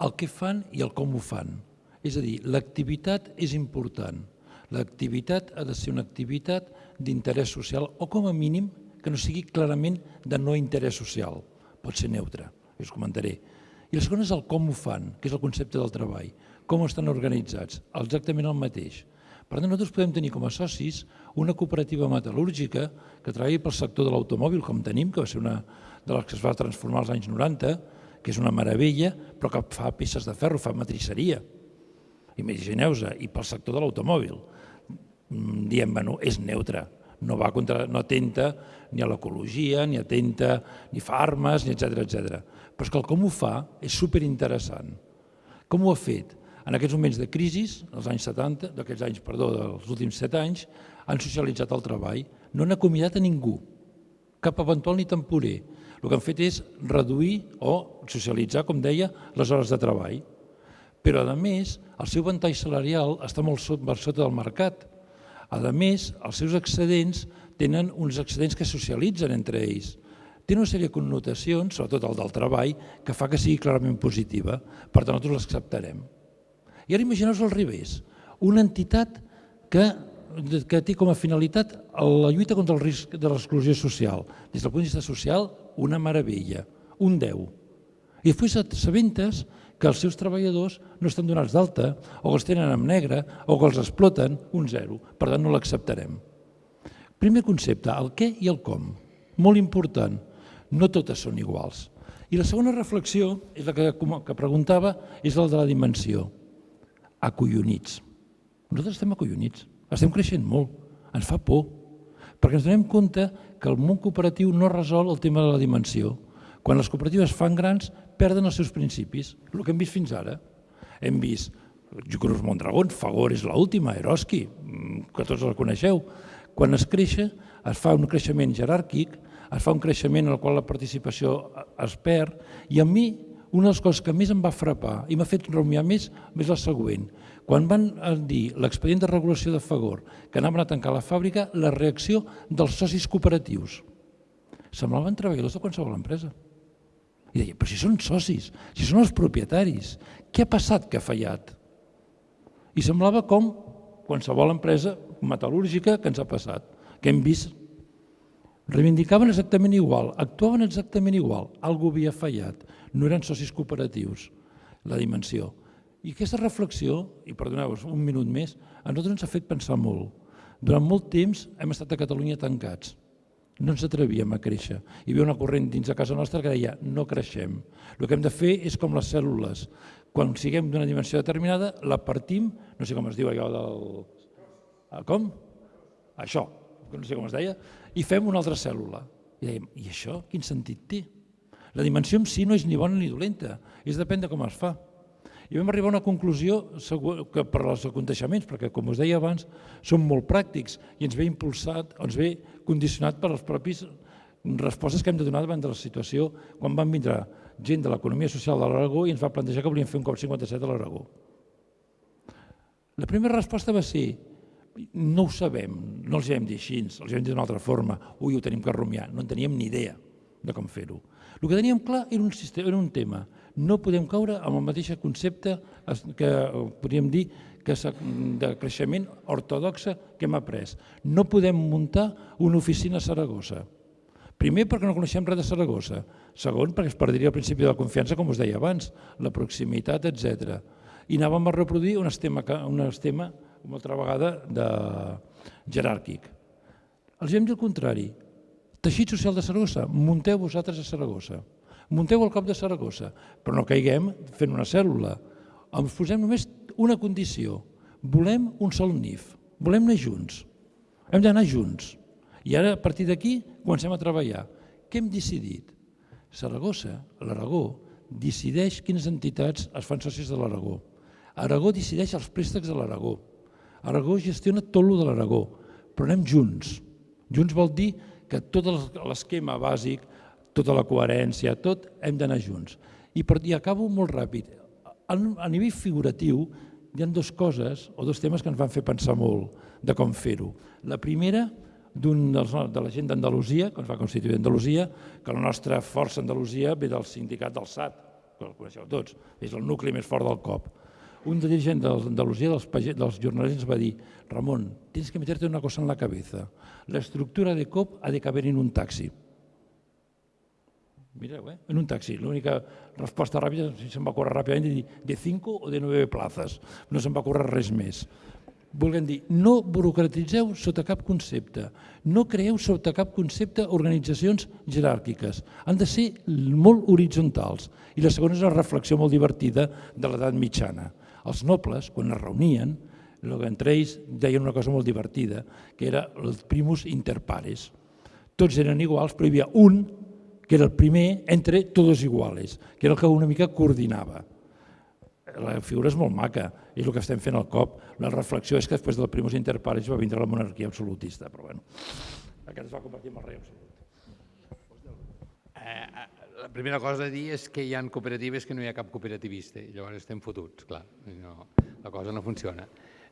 el que fan i el com ho fan. És a dir, l'activitat és important. L'activitat ha de ser una activitat d'interès social o com a mínim que no sigui clarament de no interès social. Pot ser neutre, us comentaré. I la segona és el com ho fan, que és el concepte del treball com estan organitzats? Exactament el mateix. Per tant, nosaltres podem tenir com a socis una cooperativa metal·lúrgica que treballi pel sector de l'automòbil, com tenim, que va ser una de les que es va transformar als anys 90, que és una meravella, però que fa peces de ferro, fa matriceria. Imagineu-vos, i pel sector de l'automòbil. Mm, diem, bueno, és neutre, no, va contra, no atenta ni a l'ecologia, ni atenta ni fa armes, ni etc etc. Però és que el com ho fa és superinteressant. Com ho ha fet? En aquests moments de crisi, els anys 70, d'aquests anys, perdó, dels últims set anys, han socialitzat el treball, no han acomiadat a ningú, cap eventual ni temporer. El que han fet és reduir o socialitzar, com deia, les hores de treball. Però, a més, el seu ventall salarial està molt per sota del mercat. A més, els seus excedents tenen uns excedents que socialitzen entre ells. Té una sèrie de connotacions, sobretot el del treball, que fa que sigui clarament positiva. Per tant, nosaltres l'acceptarem. I ara imagineu-vos al revés, una entitat que, que té com a finalitat la lluita contra el risc de l'exclusió social. Des del punt de vista social, una meravella, un 10. I després s'aventes que els seus treballadors no estan donats d'alta, o que els tenen en negre, o que els exploten, un zero. Per tant, no l'acceptarem. Primer concepte, el què i el com. Molt important, no totes són iguals. I la segona reflexió, és la que, que preguntava, és la de la dimensió acollonits. Nosaltres estem acollonits, estem creixent molt, ens fa por, perquè ens donem compte que el món cooperatiu no resol el tema de la dimensió. Quan les cooperatives fan grans, perden els seus principis, el que hem vist fins ara. Hem vist Cruz Mondragón, Fagor és l'última, Eroski, mm, que tots la coneixeu. Quan es creixa, es fa un creixement jeràrquic, es fa un creixement en el qual la participació es perd, i a mi una de les coses que més em va frapar i m'ha fet rumiar més és la següent. Quan van dir l'expedient de regulació de Fagor que anaven a tancar la fàbrica, la reacció dels socis cooperatius semblaven treballadors de qualsevol empresa. I deia, però si són socis, si són els propietaris, què ha passat que ha fallat? I semblava com qualsevol empresa metal·lúrgica que ens ha passat, que hem vist. Reivindicaven exactament igual, actuaven exactament igual, algú havia fallat, no eren socis cooperatius, la dimensió. I aquesta reflexió, i perdoneu-vos un minut més, a nosaltres ens ha fet pensar molt. Durant molt temps hem estat a Catalunya tancats, no ens atrevíem a créixer. Hi havia una corrent dins de casa nostra que deia no creixem. El que hem de fer és com les cèl·lules. Quan siguem d'una dimensió determinada, la partim, no sé com es diu allò del... Ah, com? Això, no sé com es deia, i fem una altra cèl·lula. I dèiem, i això quin sentit té? La dimensió en si no és ni bona ni dolenta, és depèn de com es fa. I vam arribar a una conclusió que per als aconteixements, perquè com us deia abans, són molt pràctics i ens ve impulsat, ens ve condicionat per les propis respostes que hem de donar davant de la situació quan van vindre gent de l'economia social de l'Aragó i ens va plantejar que volien fer un cop 57 a l'Aragó. La primera resposta va ser no ho sabem, no els hem dit així, els hem dit d'una altra forma, ui, ho tenim que rumiar, no en teníem ni idea de com fer-ho. El que teníem clar era un, sistema, era un tema, no podem caure amb el mateix concepte que podríem dir que de creixement ortodoxa que hem après. No podem muntar una oficina a Saragossa. Primer, perquè no coneixem res de Saragossa. Segon, perquè es perdria el principi de la confiança, com us deia abans, la proximitat, etc. I anàvem a reproduir un esquema, un esquema una altra vegada, de jeràrquic. Els hem dit el contrari. Teixit social de Saragossa, munteu vosaltres a Saragossa munteu el cop de Saragossa, però no caiguem fent una cèl·lula. Ens posem només una condició, volem un sol NIF, volem anar junts, hem d'anar junts. I ara, a partir d'aquí, comencem a treballar. Què hem decidit? Saragossa, l'Aragó, decideix quines entitats es fan socis de l'Aragó. Aragó decideix els préstecs de l'Aragó. Aragó gestiona tot lo de l'Aragó, però anem junts. Junts vol dir que tot l'esquema bàsic, tota la coherència, tot, hem d'anar junts. I, per, I acabo molt ràpid. A, nivell figuratiu, hi ha dues coses o dos temes que ens van fer pensar molt de com fer-ho. La primera, d'un de la gent d'Andalusia, que ens va constituir Andalusia, que la nostra força Andalusia ve del sindicat del SAT, que el coneixeu tots, és el nucli més fort del COP. Un dirigent d'Andalusia, dels, dels jornalistes, va dir Ramon, tienes que meterte una cosa en la cabeza. La estructura de COP ha de caber en un taxi. Mireu, eh? en un taxi. L'única resposta ràpida, si se'n va córrer ràpidament, de dir de 5 o de 9 plazas. No se'n va córrer res més. Volguem dir, no burocratitzeu sota cap concepte, no creeu sota cap concepte organitzacions jeràrquiques. Han de ser molt horitzontals. I la segona és una reflexió molt divertida de l'edat mitjana. Els nobles, quan es reunien, entre ells deien una cosa molt divertida, que era el primus inter pares. Tots eren iguals, però hi havia un que era el primer entre todos iguales, que era el que una mica coordinava. La figura és molt maca, és el que estem fent al cop. La reflexió és que després del primus inter pares va vindre la monarquia absolutista, però bueno, aquest es va convertir en el rei absolut. Eh, eh, la primera cosa a dir és que hi ha cooperatives que no hi ha cap cooperativista, i llavors estem fotuts, clar, no, la cosa no funciona.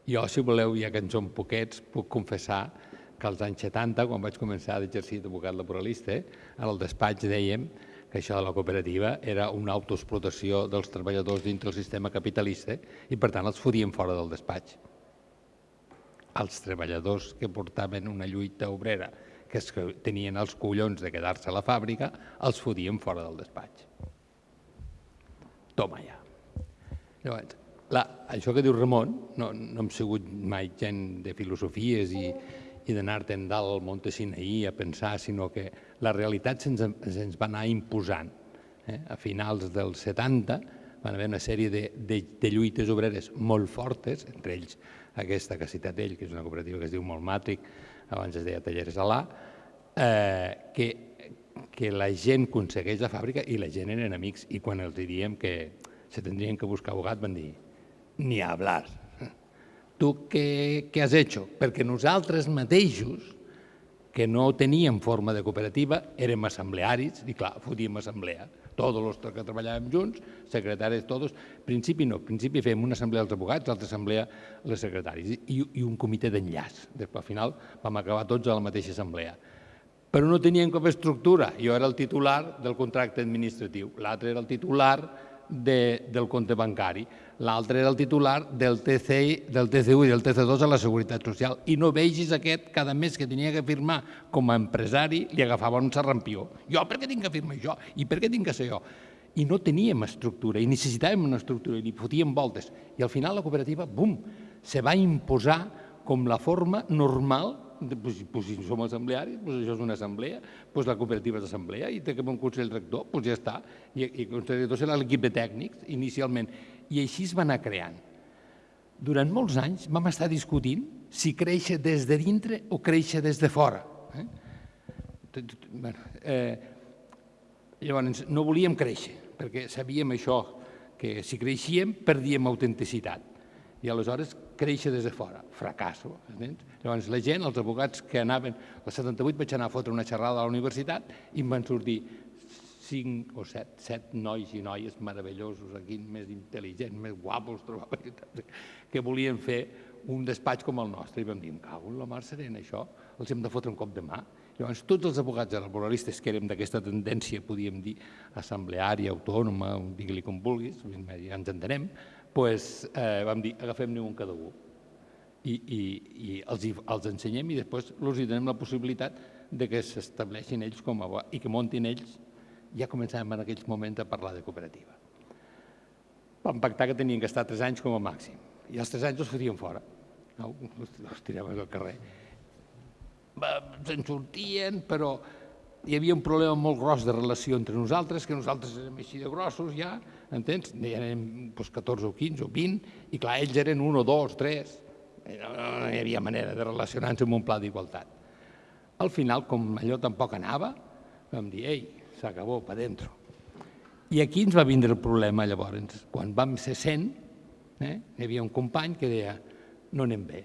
Jo, si voleu, ja que en som poquets, puc confessar que als anys 70, quan vaig començar d'exercir d'advocat laboralista, al despatx dèiem que això de la cooperativa era una autoexplotació dels treballadors dintre del sistema capitalista i, per tant, els fodien fora del despatx. Els treballadors que portaven una lluita obrera, que, es, tenien els collons de quedar-se a la fàbrica, els fodien fora del despatx. Toma ja. Llavors, la, això que diu Ramon, no, no hem sigut mai gent de filosofies i, i d'anar-te'n dalt al Monte Sinaí a pensar, sinó que la realitat se'ns se va anar imposant. Eh? A finals dels 70 van haver una sèrie de, de, de lluites obreres molt fortes, entre ells aquesta que ha citat ell, que és una cooperativa que es diu Molmàtric, abans es deia Talleres Alà, eh, que, que la gent aconsegueix la fàbrica i la gent eren amics i quan els diem que se tindrien que buscar abogat van dir ni a hablar. Tu què, què has hecho? Perquè nosaltres mateixos, que no teníem forma de cooperativa, érem assemblearis i clar, fotíem assemblea. Tots els que treballàvem junts, secretaris, tots, principi no, principi fèiem una assemblea dels abogats, l'altra assemblea les secretaris i, i un comitè d'enllaç. Després, al final, vam acabar tots a la mateixa assemblea però no tenien cap estructura. Jo era el titular del contracte administratiu, l'altre era el titular de, del compte bancari, l'altre era el titular del TCI, del TCU i del TC2 a la Seguretat Social. I no vegis aquest cada mes que tenia que firmar com a empresari, li agafava un serrampió. Jo per què tinc que firmar això? I per què tinc que ser jo? I no teníem estructura, i necessitàvem una estructura, i li fotíem voltes. I al final la cooperativa, bum, se va imposar com la forma normal pues, pues, si som assemblearis, pues això és una assemblea, pues la cooperativa és assemblea i té un consell rector, pues ja està. I, i el consell rector serà l'equip de tècnics, inicialment. I així es va anar creant. Durant molts anys vam estar discutint si créixer des de dintre o créixer des de fora. Eh? Bueno, eh, llavors, no volíem créixer, perquè sabíem això, que si creixíem perdíem autenticitat i aleshores créixer des de fora, fracasso. Llavors la gent, els advocats que anaven, al 78 vaig anar a fotre una xerrada a la universitat i em van sortir cinc o set, set nois i noies meravellosos aquí, més intel·ligents, més guapos, trobava, *laughs* que volien fer un despatx com el nostre. I vam dir, cago en la mar serena, això, els hem de fotre un cop de mà. Llavors, tots els advocats laboralistes que érem d'aquesta tendència, podíem dir, assembleària, autònoma, digue-li com vulguis, ja ens entenem, pues, eh, vam dir, agafem-ne un cada un i, i, i els, els ensenyem i després els donem la possibilitat de que s'estableixin ells com a i que montin ells. Ja començàvem en aquells moments a parlar de cooperativa. Vam pactar que tenien que estar tres anys com a màxim i els tres anys els fotien fora. No? Els tiraven al carrer. Se'n sortien, però hi havia un problema molt gros de relació entre nosaltres, que nosaltres érem així de grossos ja, entens? Ja érem doncs, 14 o 15 o 20, i clar, ells eren un o dos, tres, no, no hi havia manera de relacionar-nos amb un pla d'igualtat. Al final, com allò tampoc anava, vam dir, ei, s'acabó, pa dentro. I aquí ens va vindre el problema llavors. Quan vam ser 100, eh, hi havia un company que deia, no anem bé,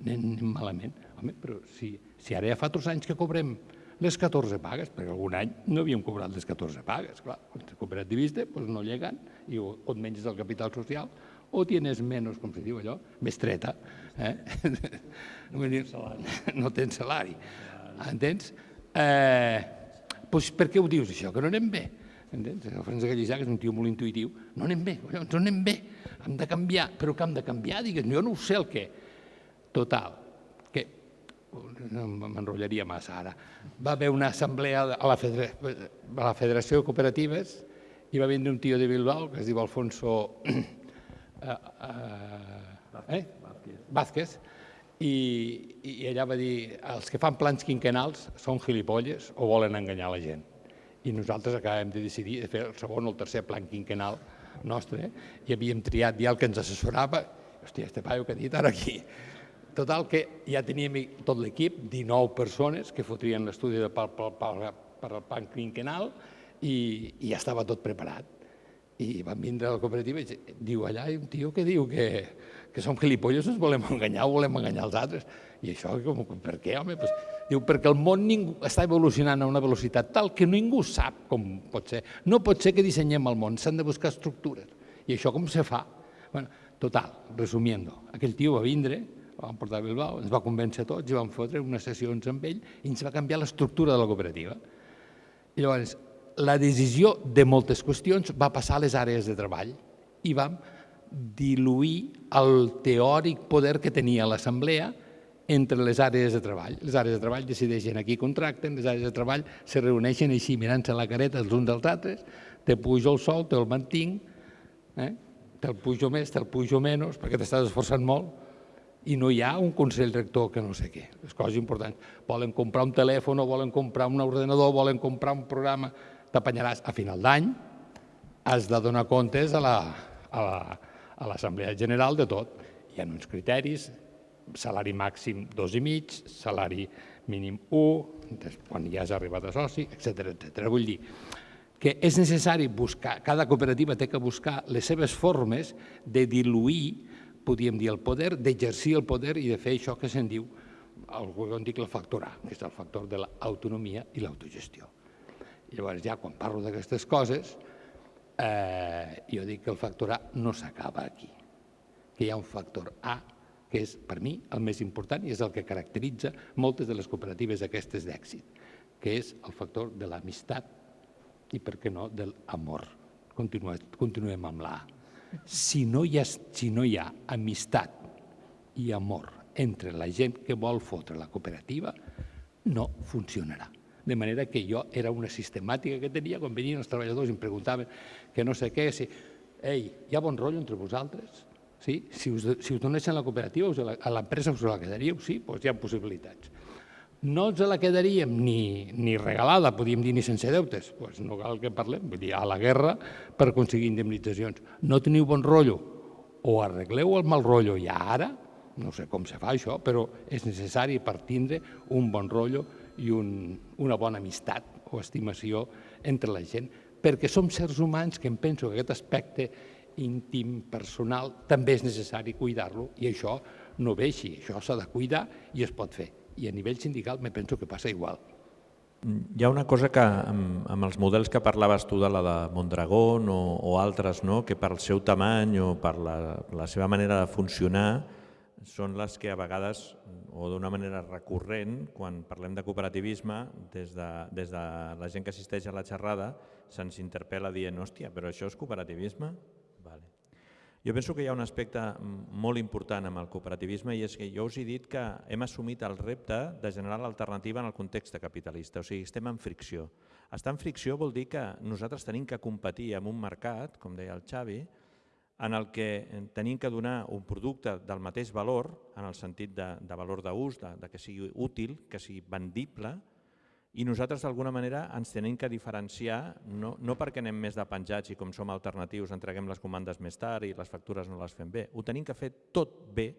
anem malament. Home, però si, si ara ja fa tres anys que cobrem les 14 pagues, perquè algun any no havíem cobrat les 14 pagues. Clar, quan ets cooperativista doncs no lleguen i o, o et menges el capital social o tienes menys, com se diu allò, més treta. Eh? Dir, no tens salari. *laughs* Entens? Eh, doncs per què ho dius, això? Que no anem bé. Entens? El Francesc Gallissà, que és un tio molt intuïtiu, no anem bé, no anem bé, hem de canviar. Però que hem de canviar? Digues, jo no ho sé el què. Total, no m'enrotllaria massa ara, va haver una assemblea a la, Federació, a la Federació de Cooperatives i va vindre un tio de Bilbao que es diu Alfonso eh, *clears throat* eh, eh? Vázquez i, i allà va dir els que fan plans quinquenals són gilipolles o volen enganyar la gent. I nosaltres acabem de decidir de fer el segon o el tercer plan quinquenal nostre eh? i havíem triat ja el que ens assessorava. Hòstia, este paio que ha dit ara aquí Total, que ja teníem tot l'equip, 19 persones que fotrien l'estudi per, per, per, per al plan quinquenal i, i ja estava tot preparat. I van vindre a la cooperativa i diu, allà hi ha un tio que diu que, que som gilipolles, ens volem enganyar o volem enganyar els altres. I això, com, per què, home? Pues, diu, perquè el món ningú, està evolucionant a una velocitat tal que ningú sap com pot ser. No pot ser que dissenyem el món, s'han de buscar estructures. I això com se fa? Bueno, total, resumiendo, aquell tio va vindre, vam portar a Bilbao, ens va convèncer tots i vam fotre unes sessions amb ell i ens va canviar l'estructura de la cooperativa. I llavors, la decisió de moltes qüestions va passar a les àrees de treball i vam diluir el teòric poder que tenia l'assemblea entre les àrees de treball. Les àrees de treball decideixen a qui contracten, les àrees de treball se reuneixen així mirant-se la careta els uns dels altres, te pujo el sol, te'l mantinc, eh? te'l pujo més, te'l pujo menys, perquè t'estàs esforçant molt, i no hi ha un consell rector que no sé què. Les coses importants. Volen comprar un telèfon volen comprar un ordenador, volen comprar un programa, t'apanyaràs a final d'any, has de donar comptes a l'Assemblea la, a General de tot. Hi ha uns criteris salari màxim dos i mig, salari mínim 1, quan ja has arribat a soci, etc etc. Vull dir que és necessari buscar, cada cooperativa té que buscar les seves formes de diluir, podríem dir, el poder, d'exercir el poder i de fer això que se'n diu, algú que en dic el factor que és el factor de l'autonomia i l'autogestió. Llavors, ja quan parlo d'aquestes coses, eh, jo dic que el factor A no s'acaba aquí, que hi ha un factor A que és, per mi, el més important i és el que caracteritza moltes de les cooperatives aquestes d'èxit, que és el factor de l'amistat i, per què no, de l'amor. Continuem amb l'A. Si, no hi si no hi ha amistat i amor entre la gent que vol fotre la cooperativa, no funcionarà. De manera que jo era una sistemàtica que tenia quan venien els treballadors i em preguntaven que no sé què, si, ei, hi ha bon rotllo entre vosaltres? Sí? Si, us, si us donessin la cooperativa, us a l'empresa us la quedaríeu? Sí, doncs hi ha possibilitats. No ens la quedaríem ni, ni regalada, podríem dir, ni sense deutes. Doncs no cal que parlem, vull dir, a la guerra per aconseguir indemnitzacions. No teniu bon rotllo? O arregleu el mal rotllo ja ara, no sé com se fa això, però és necessari per tindre un bon rotllo i un, una bona amistat o estimació entre la gent, perquè som sers humans que em penso que aquest aspecte íntim, personal, també és necessari cuidar-lo i això no ve així, això s'ha de cuidar i es pot fer. I a nivell sindical me penso que passa igual. Hi ha una cosa que amb, amb els models que parlaves tu de la de Mondragón o, o altres, no? que per el seu tamany o per la, la seva manera de funcionar són les que a vegades, o d'una manera recurrent, quan parlem de cooperativisme, des de, des de la gent que assisteix a la xerrada, se'ns interpel·la dient, hòstia, però això és cooperativisme? Jo penso que hi ha un aspecte molt important amb el cooperativisme i és que jo us he dit que hem assumit el repte de generar l'alternativa en el context capitalista, o sigui, estem en fricció. Estar en fricció vol dir que nosaltres tenim que competir amb un mercat, com deia el Xavi, en el que tenim que donar un producte del mateix valor, en el sentit de, de valor d'ús, de, de que sigui útil, que sigui vendible, i nosaltres d'alguna manera ens tenim que diferenciar, no, no perquè anem més de penjats i com som alternatius entreguem les comandes més tard i les factures no les fem bé. Ho tenim que fer tot bé,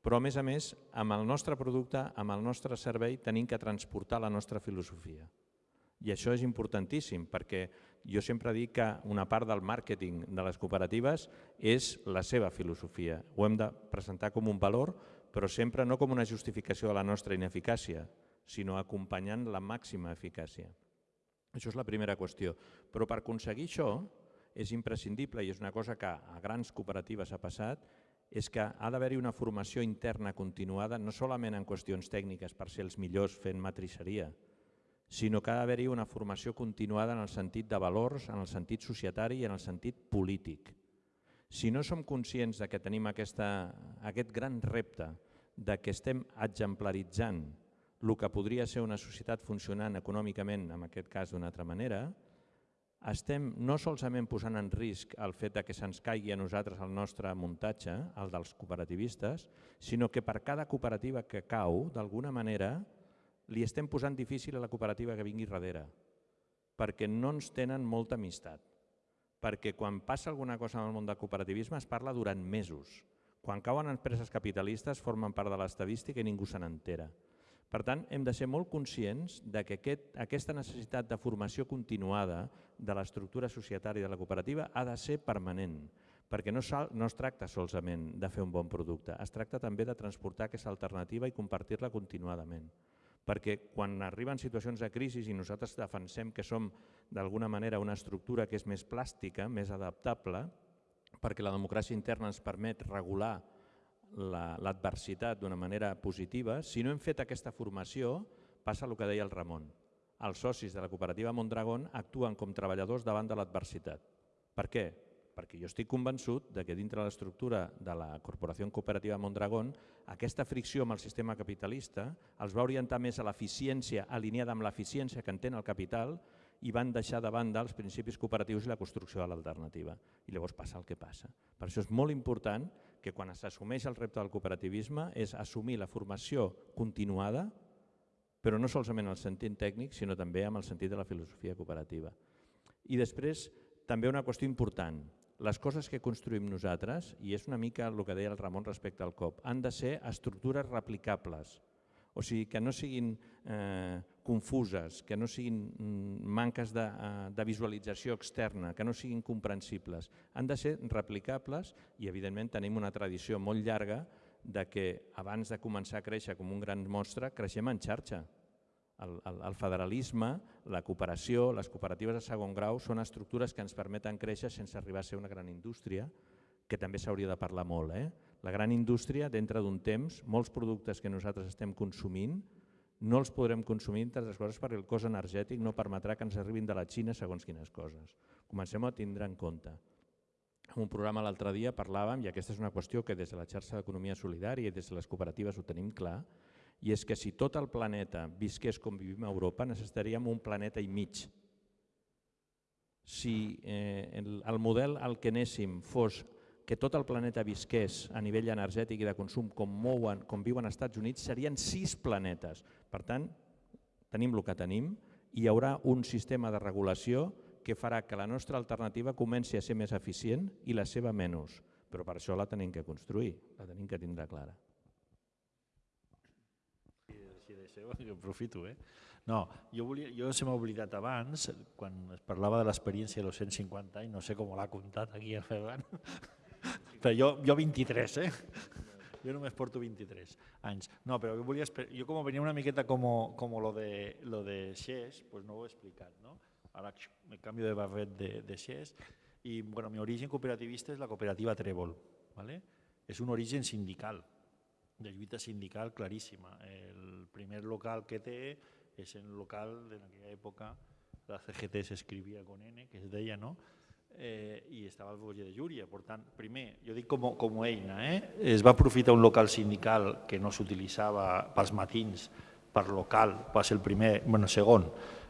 però a més a més, amb el nostre producte, amb el nostre servei, tenim que transportar la nostra filosofia. I això és importantíssim perquè jo sempre dic que una part del màrqueting de les cooperatives és la seva filosofia. Ho hem de presentar com un valor, però sempre no com una justificació de la nostra ineficàcia, sinó acompanyant la màxima eficàcia. Això és la primera qüestió. Però per aconseguir això és imprescindible, i és una cosa que a grans cooperatives ha passat, és que ha d'haver-hi una formació interna continuada, no solament en qüestions tècniques per ser els millors fent matrisseria, sinó que ha d'haver-hi una formació continuada en el sentit de valors, en el sentit societari i en el sentit polític. Si no som conscients de que tenim aquesta, aquest gran repte de que estem exemplaritzant el que podria ser una societat funcionant econòmicament, en aquest cas d'una altra manera, estem no solament posant en risc el fet de que se'ns caigui a nosaltres el nostre muntatge, el dels cooperativistes, sinó que per cada cooperativa que cau, d'alguna manera, li estem posant difícil a la cooperativa que vingui darrere, perquè no ens tenen molta amistat, perquè quan passa alguna cosa en el món del cooperativisme es parla durant mesos. Quan cauen empreses capitalistes formen part de l'estadística i ningú se n'entera. Per tant, hem de ser molt conscients de que aquest, aquesta necessitat de formació continuada de l'estructura societària de la cooperativa ha de ser permanent, perquè no, no es tracta solament de fer un bon producte, es tracta també de transportar aquesta alternativa i compartir-la continuadament. Perquè quan arriben situacions de crisi i nosaltres defensem que som d'alguna manera una estructura que és més plàstica, més adaptable, perquè la democràcia interna ens permet regular l'adversitat d'una manera positiva, si no hem fet aquesta formació, passa el que deia el Ramon. Els socis de la cooperativa Mondragón actuen com treballadors davant de l'adversitat. Per què? Perquè jo estic convençut de que dintre de l'estructura de la Corporació Cooperativa Mondragón aquesta fricció amb el sistema capitalista els va orientar més a l'eficiència, alineada amb l'eficiència que entén el capital i van deixar de banda els principis cooperatius i la construcció de l'alternativa. I llavors passa el que passa. Per això és molt important que quan s'assumeix el repte del cooperativisme és assumir la formació continuada, però no solament en el sentit tècnic, sinó també amb el sentit de la filosofia cooperativa. I després, també una qüestió important, les coses que construïm nosaltres, i és una mica el que deia el Ramon respecte al COP, han de ser estructures replicables, o sigui, que no siguin eh, confuses, que no siguin mm, manques de, eh, de visualització externa, que no siguin comprensibles. Han de ser replicables i, evidentment, tenim una tradició molt llarga de que abans de començar a créixer com un gran monstre, creixem en xarxa. El, el, el federalisme, la cooperació, les cooperatives de segon grau són estructures que ens permeten créixer sense arribar a ser una gran indústria, que també s'hauria de parlar molt. Eh? La gran indústria, dintre d'un temps, molts productes que nosaltres estem consumint no els podrem consumir, entre altres coses, perquè el cost energètic no permetrà que ens arribin de la Xina segons quines coses. Comencem a tindre en compte. En un programa l'altre dia parlàvem, i aquesta és una qüestió que des de la xarxa d'economia solidària i des de les cooperatives ho tenim clar, i és que si tot el planeta visqués com vivim a Europa, necessitaríem un planeta i mig. Si eh, el, el model al que anéssim fos que tot el planeta visqués a nivell energètic i de consum com, mouen, com viuen als Estats Units, serien sis planetes. Per tant, tenim el que tenim i hi haurà un sistema de regulació que farà que la nostra alternativa comenci a ser més eficient i la seva menys. Però per això la tenim que construir, la tenim que tindre clara. Deixeu, que *laughs* aprofito. Eh? No, jo, volia, jo se m'ha oblidat abans, quan es parlava de l'experiència dels 150 anys, no sé com l'ha comptat aquí el Ferran, *laughs* però jo, jo 23, eh? Jo només porto 23 anys. No, però jo volia... Jo com venia una miqueta com, com lo de, lo de Xés, pues no ho he explicat, no? Ara me canvio de barret de, de Xés i bueno, mi origen cooperativista és la cooperativa Trèvol, ¿vale? és un origen sindical, de lluita sindical claríssima. El primer local que té és el local en aquella època la CGT s'escrivia con N, que es deia, no? Eh, i estava al Boller de Llúria. Per tant, primer, jo dic com, com a eina, eh? es va aprofitar un local sindical que no s'utilitzava pels matins, per local, va ser el primer, bueno, segon,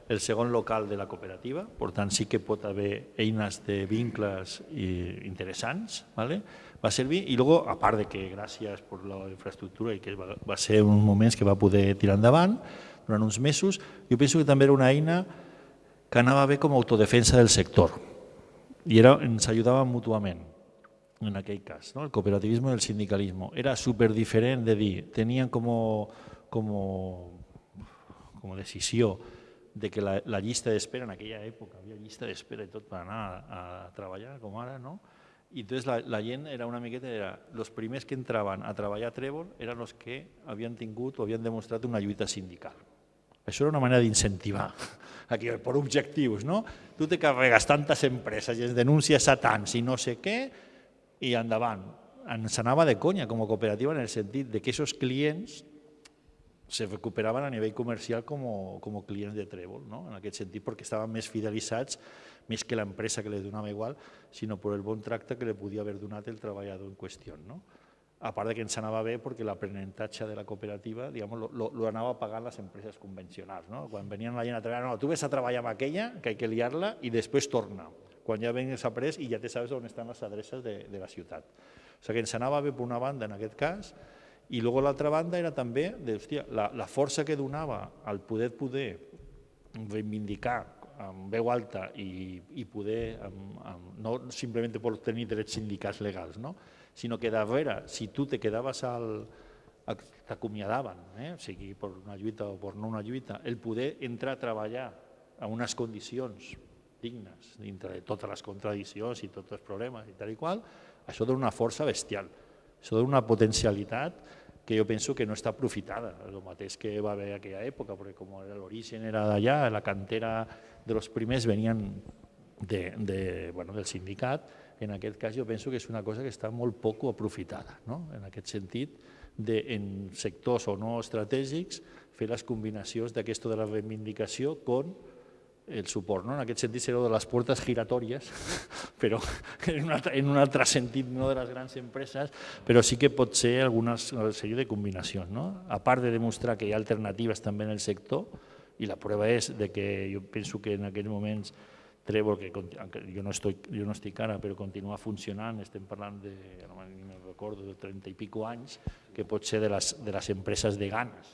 el segon local de la cooperativa, per tant sí que pot haver eines de vincles interessants, ¿vale? Va servir i luego, a part de que gràcies per la infraestructura i que va, va ser un moments que va poder tirar endavant durant uns mesos, jo penso que també era una eina que anava bé com a autodefensa del sector i era, ens ajudava mútuament en aquell cas, ¿no? el cooperativisme i el sindicalisme. Era super diferent de dir, tenien com, com, com decisió de que la, la llista d'espera en aquella època, havia llista d'espera i tot per anar a, a treballar, com ara, no? I entonces la, la gent era una miqueta, era, els primers que entraven a treballar a Trèvol eren els que havien tingut o havien demostrat una lluita sindical. Això era una manera d'incentivar, *laughs* aquí per objectius, no? Tu te carregues tantes empreses i es denuncies a tants i no sé què, i endavant. Ens anava de conya com a cooperativa en el sentit de que aquests clients se recuperaven a nivell comercial com, com clients de Trèvol, no? en aquest sentit, perquè estaven més fidelitzats, més que l'empresa que li donava igual, sinó per el bon tracte que li podia haver donat el treballador en qüestió. No? A part que ens anava bé perquè l'aprenentatge de la cooperativa lo, anava pagant les empreses convencionals. No? Quan venien la gent a treballar, no, tu ves a treballar amb aquella, que hay que liar-la, i després torna. Quan ja vens après i ja te sabes on estan les adreces de, de la ciutat. O sigui que ens anava bé per una banda en aquest cas, i luego l'altra banda era també de, hòstia, la, la força que donava al poder poder reivindicar amb veu alta i, i poder, amb, amb, no simplement per tenir drets sindicals legals, no? sinó que darrere, si tu te quedaves al, t'acomiadaven, eh? o sigui, per una lluita o per no una lluita, el poder entrar a treballar a unes condicions dignes dintre de totes les contradiccions i tots els problemes i tal i qual, això dona una força bestial. Això dona una potencialitat que jo penso que no està aprofitada, el mateix que va haver aquella època, perquè com l'origen era d'allà, la cantera de los primers venien de, de, bueno, del sindicat, en aquest cas jo penso que és una cosa que està molt poc aprofitada, no? en aquest sentit, de, en sectors o no estratègics, fer les combinacions d'aquesto de la reivindicació con el suport. No? En aquest sentit serà de les portes giratòries, *laughs* però en un, altre, en un altre sentit, no de les grans empreses, però sí que pot ser alguna sèrie de combinacions. No? A part de demostrar que hi ha alternatives també en el sector, i la prova és de que jo penso que en aquells moments Trevor, que jo no, estoy, jo no estic ara, però continua funcionant, estem parlant de, no me recordo, de 30 i pico anys, que pot ser de les, de les empreses de ganes,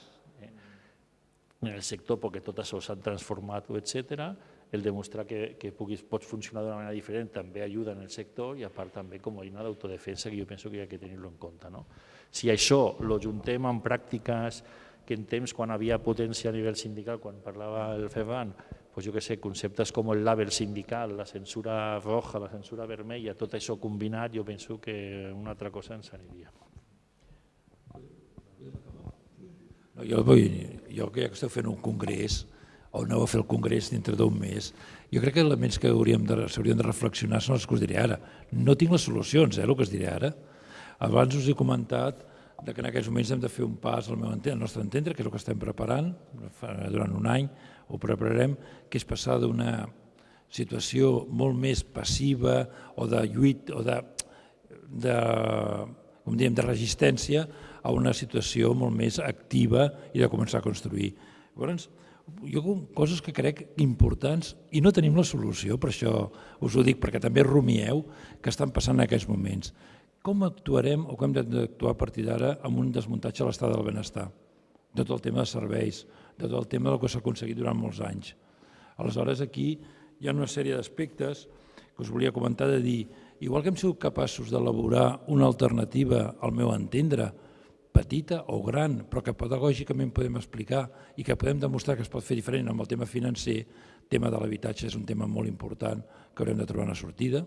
en el sector perquè tot això s'ha transformat, etc. el demostrar que, que puguis, pots funcionar d'una manera diferent també ajuda en el sector i a part també com a eina d'autodefensa que jo penso que hi ha que tenir-lo en compte. No? Si això lo juntem amb pràctiques que en temps quan havia potència a nivell sindical, quan parlava el FEBAN, pues jo que sé, conceptes com el label sindical, la censura roja, la censura vermella, tot això combinat, jo penso que una altra cosa ens aniria. No, jo, vull, jo que que esteu fent un congrés, o aneu a fer el congrés dintre d'un mes, jo crec que elements que hauríem de, s'haurien de reflexionar són els que us diré ara. No tinc les solucions, eh, el que us diré ara. Abans us he comentat que en aquests moments hem de fer un pas al, meu entendre, al nostre entendre, que és el que estem preparant, durant un any ho prepararem, que és passar d'una situació molt més passiva o de lluit o de, de, com diem, de resistència a una situació molt més activa i de començar a construir. Llavors, jo coses que crec importants i no tenim la solució, per això us ho dic, perquè també rumieu que estan passant en aquests moments. Com actuarem o com hem d'actuar a partir d'ara amb un desmuntatge a l'estat del benestar? De tot el tema de serveis, de tot el tema del que s'ha aconseguit durant molts anys. Aleshores, aquí hi ha una sèrie d'aspectes que us volia comentar de dir, igual que hem sigut capaços d'elaborar una alternativa al meu entendre, petita o gran, però que pedagògicament podem explicar i que podem demostrar que es pot fer diferent amb el tema financer, el tema de l'habitatge és un tema molt important que haurem de trobar una sortida,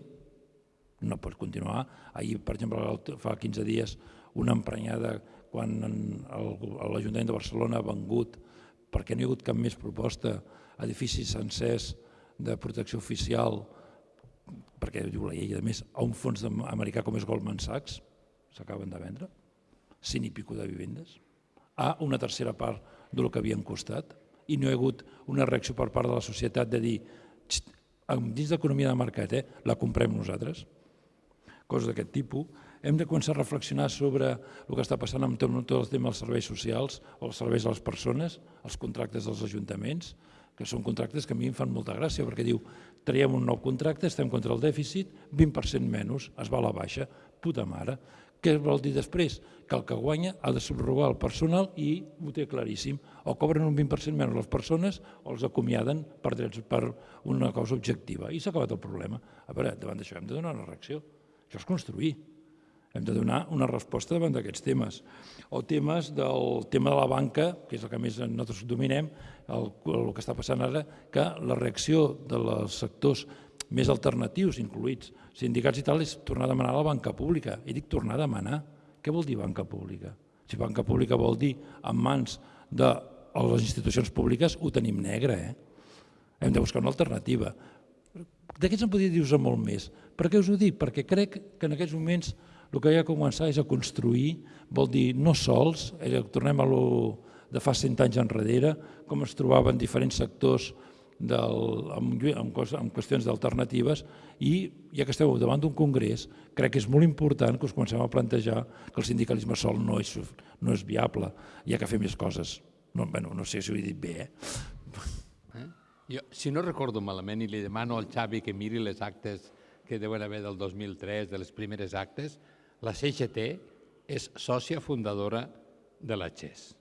no pot continuar. Ahir, per exemple, fa 15 dies, una emprenyada quan l'Ajuntament de Barcelona ha vengut, perquè no hi ha hagut cap més proposta, edificis sencers de protecció oficial, perquè diu la llei, a més, a un fons americà com és Goldman Sachs, s'acaben de vendre, 100 i pico de vivendes, a una tercera part del que havien costat, i no hi ha hagut una reacció per part de la societat de dir, dins d'economia de mercat, eh, la comprem nosaltres, coses d'aquest tipus, hem de començar a reflexionar sobre el que està passant amb tot, el tema dels serveis socials o els serveis a les persones, els contractes dels ajuntaments, que són contractes que a mi em fan molta gràcia, perquè diu, traiem un nou contracte, estem contra el dèficit, 20% menys, es va a la baixa, puta mare. Què vol dir després? Que el que guanya ha de subrogar el personal i ho té claríssim. O cobren un 20% menys les persones o els acomiaden per, drets, per una cosa objectiva. I s'ha acabat el problema. A veure, davant d'això hem de donar una reacció. Això és construir. Hem de donar una resposta davant d'aquests temes. O temes del tema de la banca, que és el que més nosaltres dominem, el, el que està passant ara, que la reacció dels sectors més alternatius, incluïts sindicats i tal, és tornar a demanar a la banca pública. I dic tornar a demanar. Què vol dir banca pública? Si banca pública vol dir en mans de les institucions públiques, ho tenim negre. Eh? Hem de buscar una alternativa. D'aquests en podria dir-vos molt més. Per què us ho dic? Perquè crec que en aquests moments el que hi ha que començar és a construir, vol dir no sols, eh, tornem a lo de fa 100 anys enrere, com es trobaven diferents sectors del, amb, amb, amb qüestions d'alternatives i ja que esteu davant d'un congrés, crec que és molt important que us comencem a plantejar que el sindicalisme sol no és, no és viable, ha que fer més coses. No, bueno, no sé si ho he dit bé, eh? eh? Jo, si no recordo malament, i li demano al Xavi que miri les actes que deuen haver del 2003, de les primeres actes, la CGT és sòcia fundadora de la XES.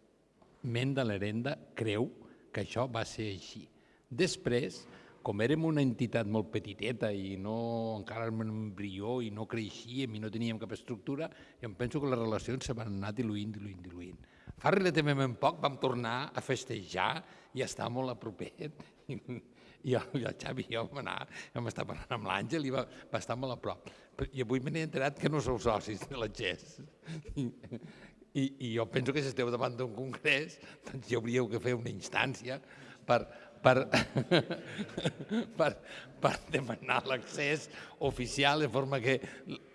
Menda Lerenda creu que això va ser així. Després, com érem una entitat molt petiteta i no, encara érem un embrió i no creixíem i no teníem cap estructura, jo em penso que les relacions se van anar diluint, diluint, diluint. Fa relativament poc vam tornar a festejar i estar molt a propet. *laughs* I, el, i el Xavi i jo vam anar, vam estar parlant amb l'Àngel i va, va estar molt a prop. I avui me n'he enterat que no sou socis de la GES. *laughs* I, i, jo penso que si esteu davant d'un congrés, doncs hi hauríeu que fer una instància per, per, *laughs* per, per demanar l'accés oficial de forma que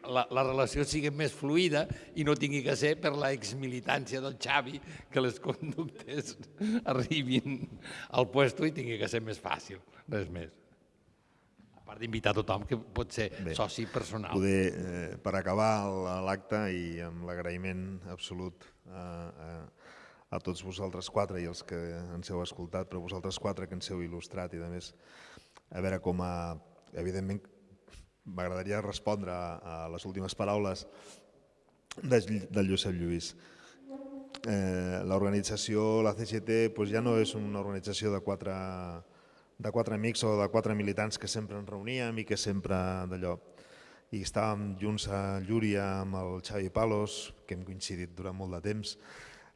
la, la relació sigui més fluida i no tingui que ser per la exmilitància del Xavi que les conductes *laughs* arribin al puesto i tingui que ser més fàcil, res més. A part d'invitar tothom que pot ser Bé, soci personal. Poder, eh, per acabar l'acte i amb l'agraïment absolut a, a, a tots vosaltres quatre i els que ens heu escoltat, però vosaltres quatre que ens heu il·lustrat i a més a veure com a... Evidentment m'agradaria respondre a, les últimes paraules de, del Josep Lluís. Eh, L'organització, la CGT, doncs ja no és una organització de quatre, de quatre amics o de quatre militants que sempre ens reuníem i que sempre d'allò. I estàvem junts a Llúria amb el Xavi Palos, que hem coincidit durant molt de temps,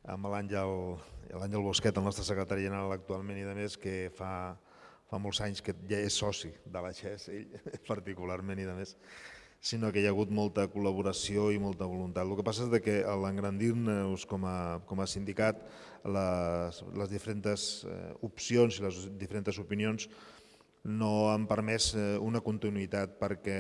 amb l'Àngel Bosquet, el nostre secretari general actualment i de més, que fa, fa molts anys que ja és soci de la XES, ell *laughs* particularment i de més, sinó que hi ha hagut molta col·laboració i molta voluntat. El que passa és que a l'engrandir-nos com, a, com a sindicat, les, les diferents eh, opcions i les diferents opinions no han permès eh, una continuïtat perquè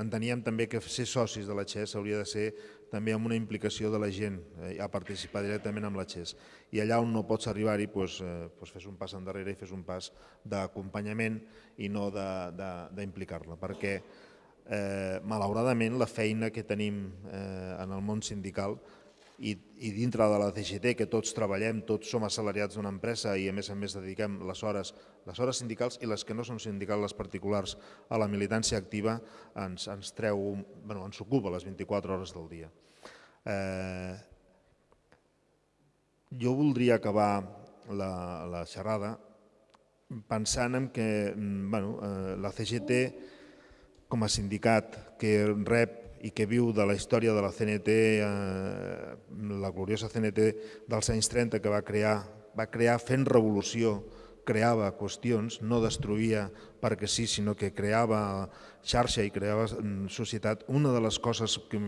enteníem també que ser socis de la XES hauria de ser també amb una implicació de la gent eh, a participar directament amb la XES. I allà on no pots arribar-hi, doncs, eh, doncs fes un pas endarrere i fes un pas d'acompanyament i no d'implicar-la, perquè eh, malauradament la feina que tenim eh, en el món sindical i, i dintre de la CGT, que tots treballem, tots som assalariats d'una empresa i a més a més dediquem les hores, les hores sindicals i les que no són sindicals, les particulars, a la militància activa, ens, ens treu, bueno, ens ocupa les 24 hores del dia. Eh, jo voldria acabar la, la xerrada pensant en que mm, bueno, eh, la CGT com a sindicat que rep i que viu de la història de la CNT, eh, la gloriosa CNT dels anys 30 que va crear, va crear fent revolució, creava qüestions, no destruïa perquè sí, sinó que creava xarxa i creava mm, societat. Una de les coses que,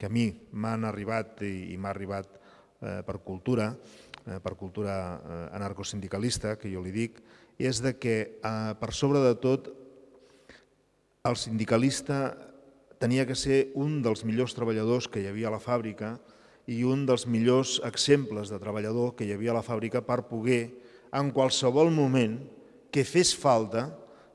que a mi m'han arribat i, i m'ha arribat eh, per cultura, eh, per cultura eh, anarcosindicalista, que jo li dic, és de que eh, per sobre de tot el sindicalista tenia que ser un dels millors treballadors que hi havia a la fàbrica i un dels millors exemples de treballador que hi havia a la fàbrica per poder, en qualsevol moment que fes falta,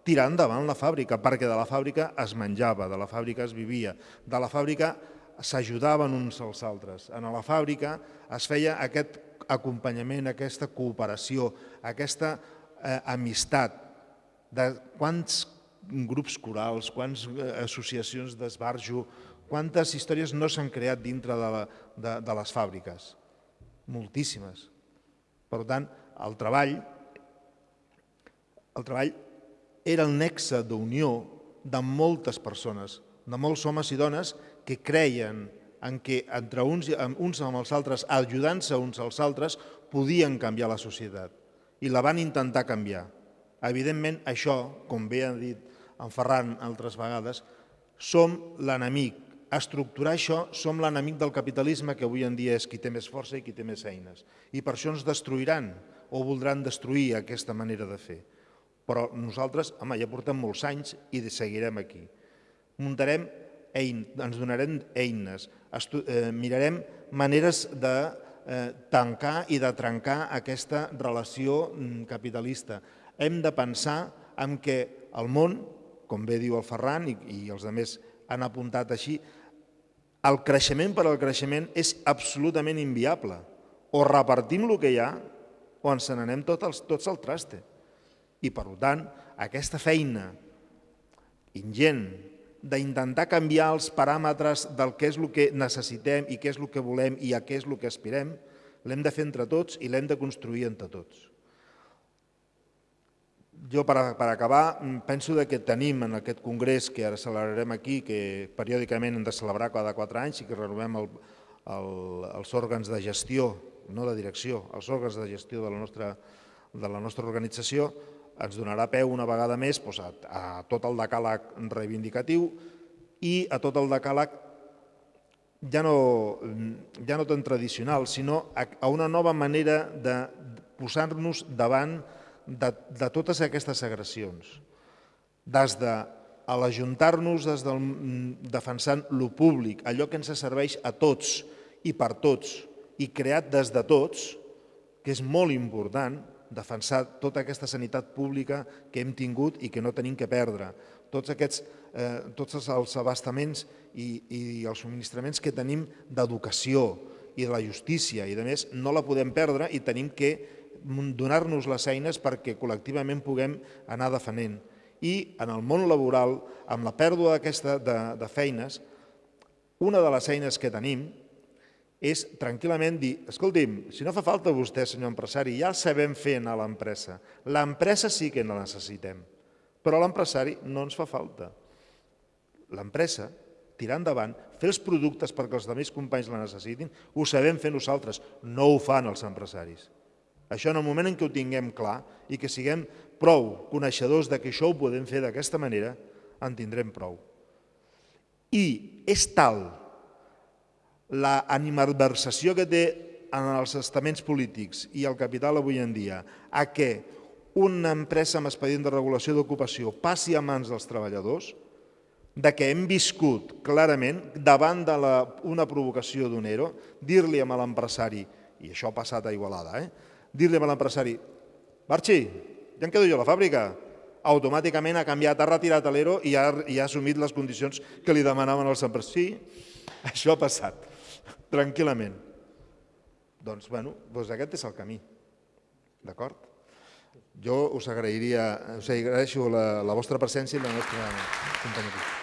tirar endavant la fàbrica, perquè de la fàbrica es menjava, de la fàbrica es vivia, de la fàbrica s'ajudaven uns als altres. En la fàbrica es feia aquest acompanyament, aquesta cooperació, aquesta eh, amistat, de quants grups corals, quantes eh, associacions d'esbarjo, quantes històries no s'han creat dintre de, la, de, de les fàbriques? Moltíssimes. Per tant, el treball, el treball era el nexe d'unió de moltes persones, de molts homes i dones que creien en què entre uns, uns amb els altres, ajudant-se uns als altres, podien canviar la societat. I la van intentar canviar. Evidentment, això, com bé ha dit en Ferran altres vegades, som l'enemic. Estructurar això, som l'enemic del capitalisme que avui en dia és qui té més força i qui té més eines. I per això ens destruiran o voldran destruir aquesta manera de fer. Però nosaltres, home, ja portem molts anys i seguirem aquí. Muntarem eines, ens donarem eines, eh, mirarem maneres de eh, tancar i de trencar aquesta relació mm, capitalista. Hem de pensar en què el món com bé diu el Ferran i, i els altres han apuntat així, el creixement per al creixement és absolutament inviable. O repartim el que hi ha o ens n'anem tot tots al traste. I per tant, aquesta feina ingent d'intentar canviar els paràmetres del que és el que necessitem i què és el que volem i a què és el que aspirem, l'hem de fer entre tots i l'hem de construir entre tots jo per, per acabar mm, penso que tenim en aquest congrés que ara celebrarem aquí, que periòdicament hem de celebrar cada quatre anys i que renovem el, el, els òrgans de gestió, no de direcció, els òrgans de gestió de la nostra, de la nostra organització, ens donarà peu una vegada més doncs, a, a tot el decàleg reivindicatiu i a tot el decàleg ja no, ja no tan tradicional, sinó a, a una nova manera de posar-nos davant de, de totes aquestes agressions, des de a l'ajuntar-nos des del, defensant lo públic, allò que ens serveix a tots i per tots i creat des de tots, que és molt important defensar tota aquesta sanitat pública que hem tingut i que no tenim que perdre, tots aquests eh, tots els abastaments i, i els subministraments que tenim d'educació i de la justícia i de més, no la podem perdre i tenim que donar-nos les eines perquè col·lectivament puguem anar defendent. I en el món laboral, amb la pèrdua d'aquesta de, de feines, una de les eines que tenim és tranquil·lament dir, escolti'm, si no fa falta vostè, senyor empresari, ja el sabem fer a l'empresa. L'empresa sí que la necessitem, però l'empresari no ens fa falta. L'empresa, tirar endavant, fer els productes perquè els altres companys la necessitin, ho sabem fer nosaltres, no ho fan els empresaris. Això en el moment en què ho tinguem clar i que siguem prou coneixedors de que això ho podem fer d'aquesta manera, en tindrem prou. I és tal la animadversació que té en els estaments polítics i el capital avui en dia a que una empresa amb expedient de regulació d'ocupació passi a mans dels treballadors, de que hem viscut clarament davant de la, una provocació d'un ERO, dir-li a l'empresari, i això ha passat a Igualada, eh? Dir-li a l'empresari, Barxi, ja em quedo jo a la fàbrica, automàticament ha canviat, ha retirat l'ERO i ha, i ha assumit les condicions que li demanaven els empresaris. Sí, *laughs* això ha passat, tranquil·lament. Doncs, bueno, doncs aquest és el camí, d'acord? Jo us agrairia, us agraeixo la, la vostra presència i la nostra companyia.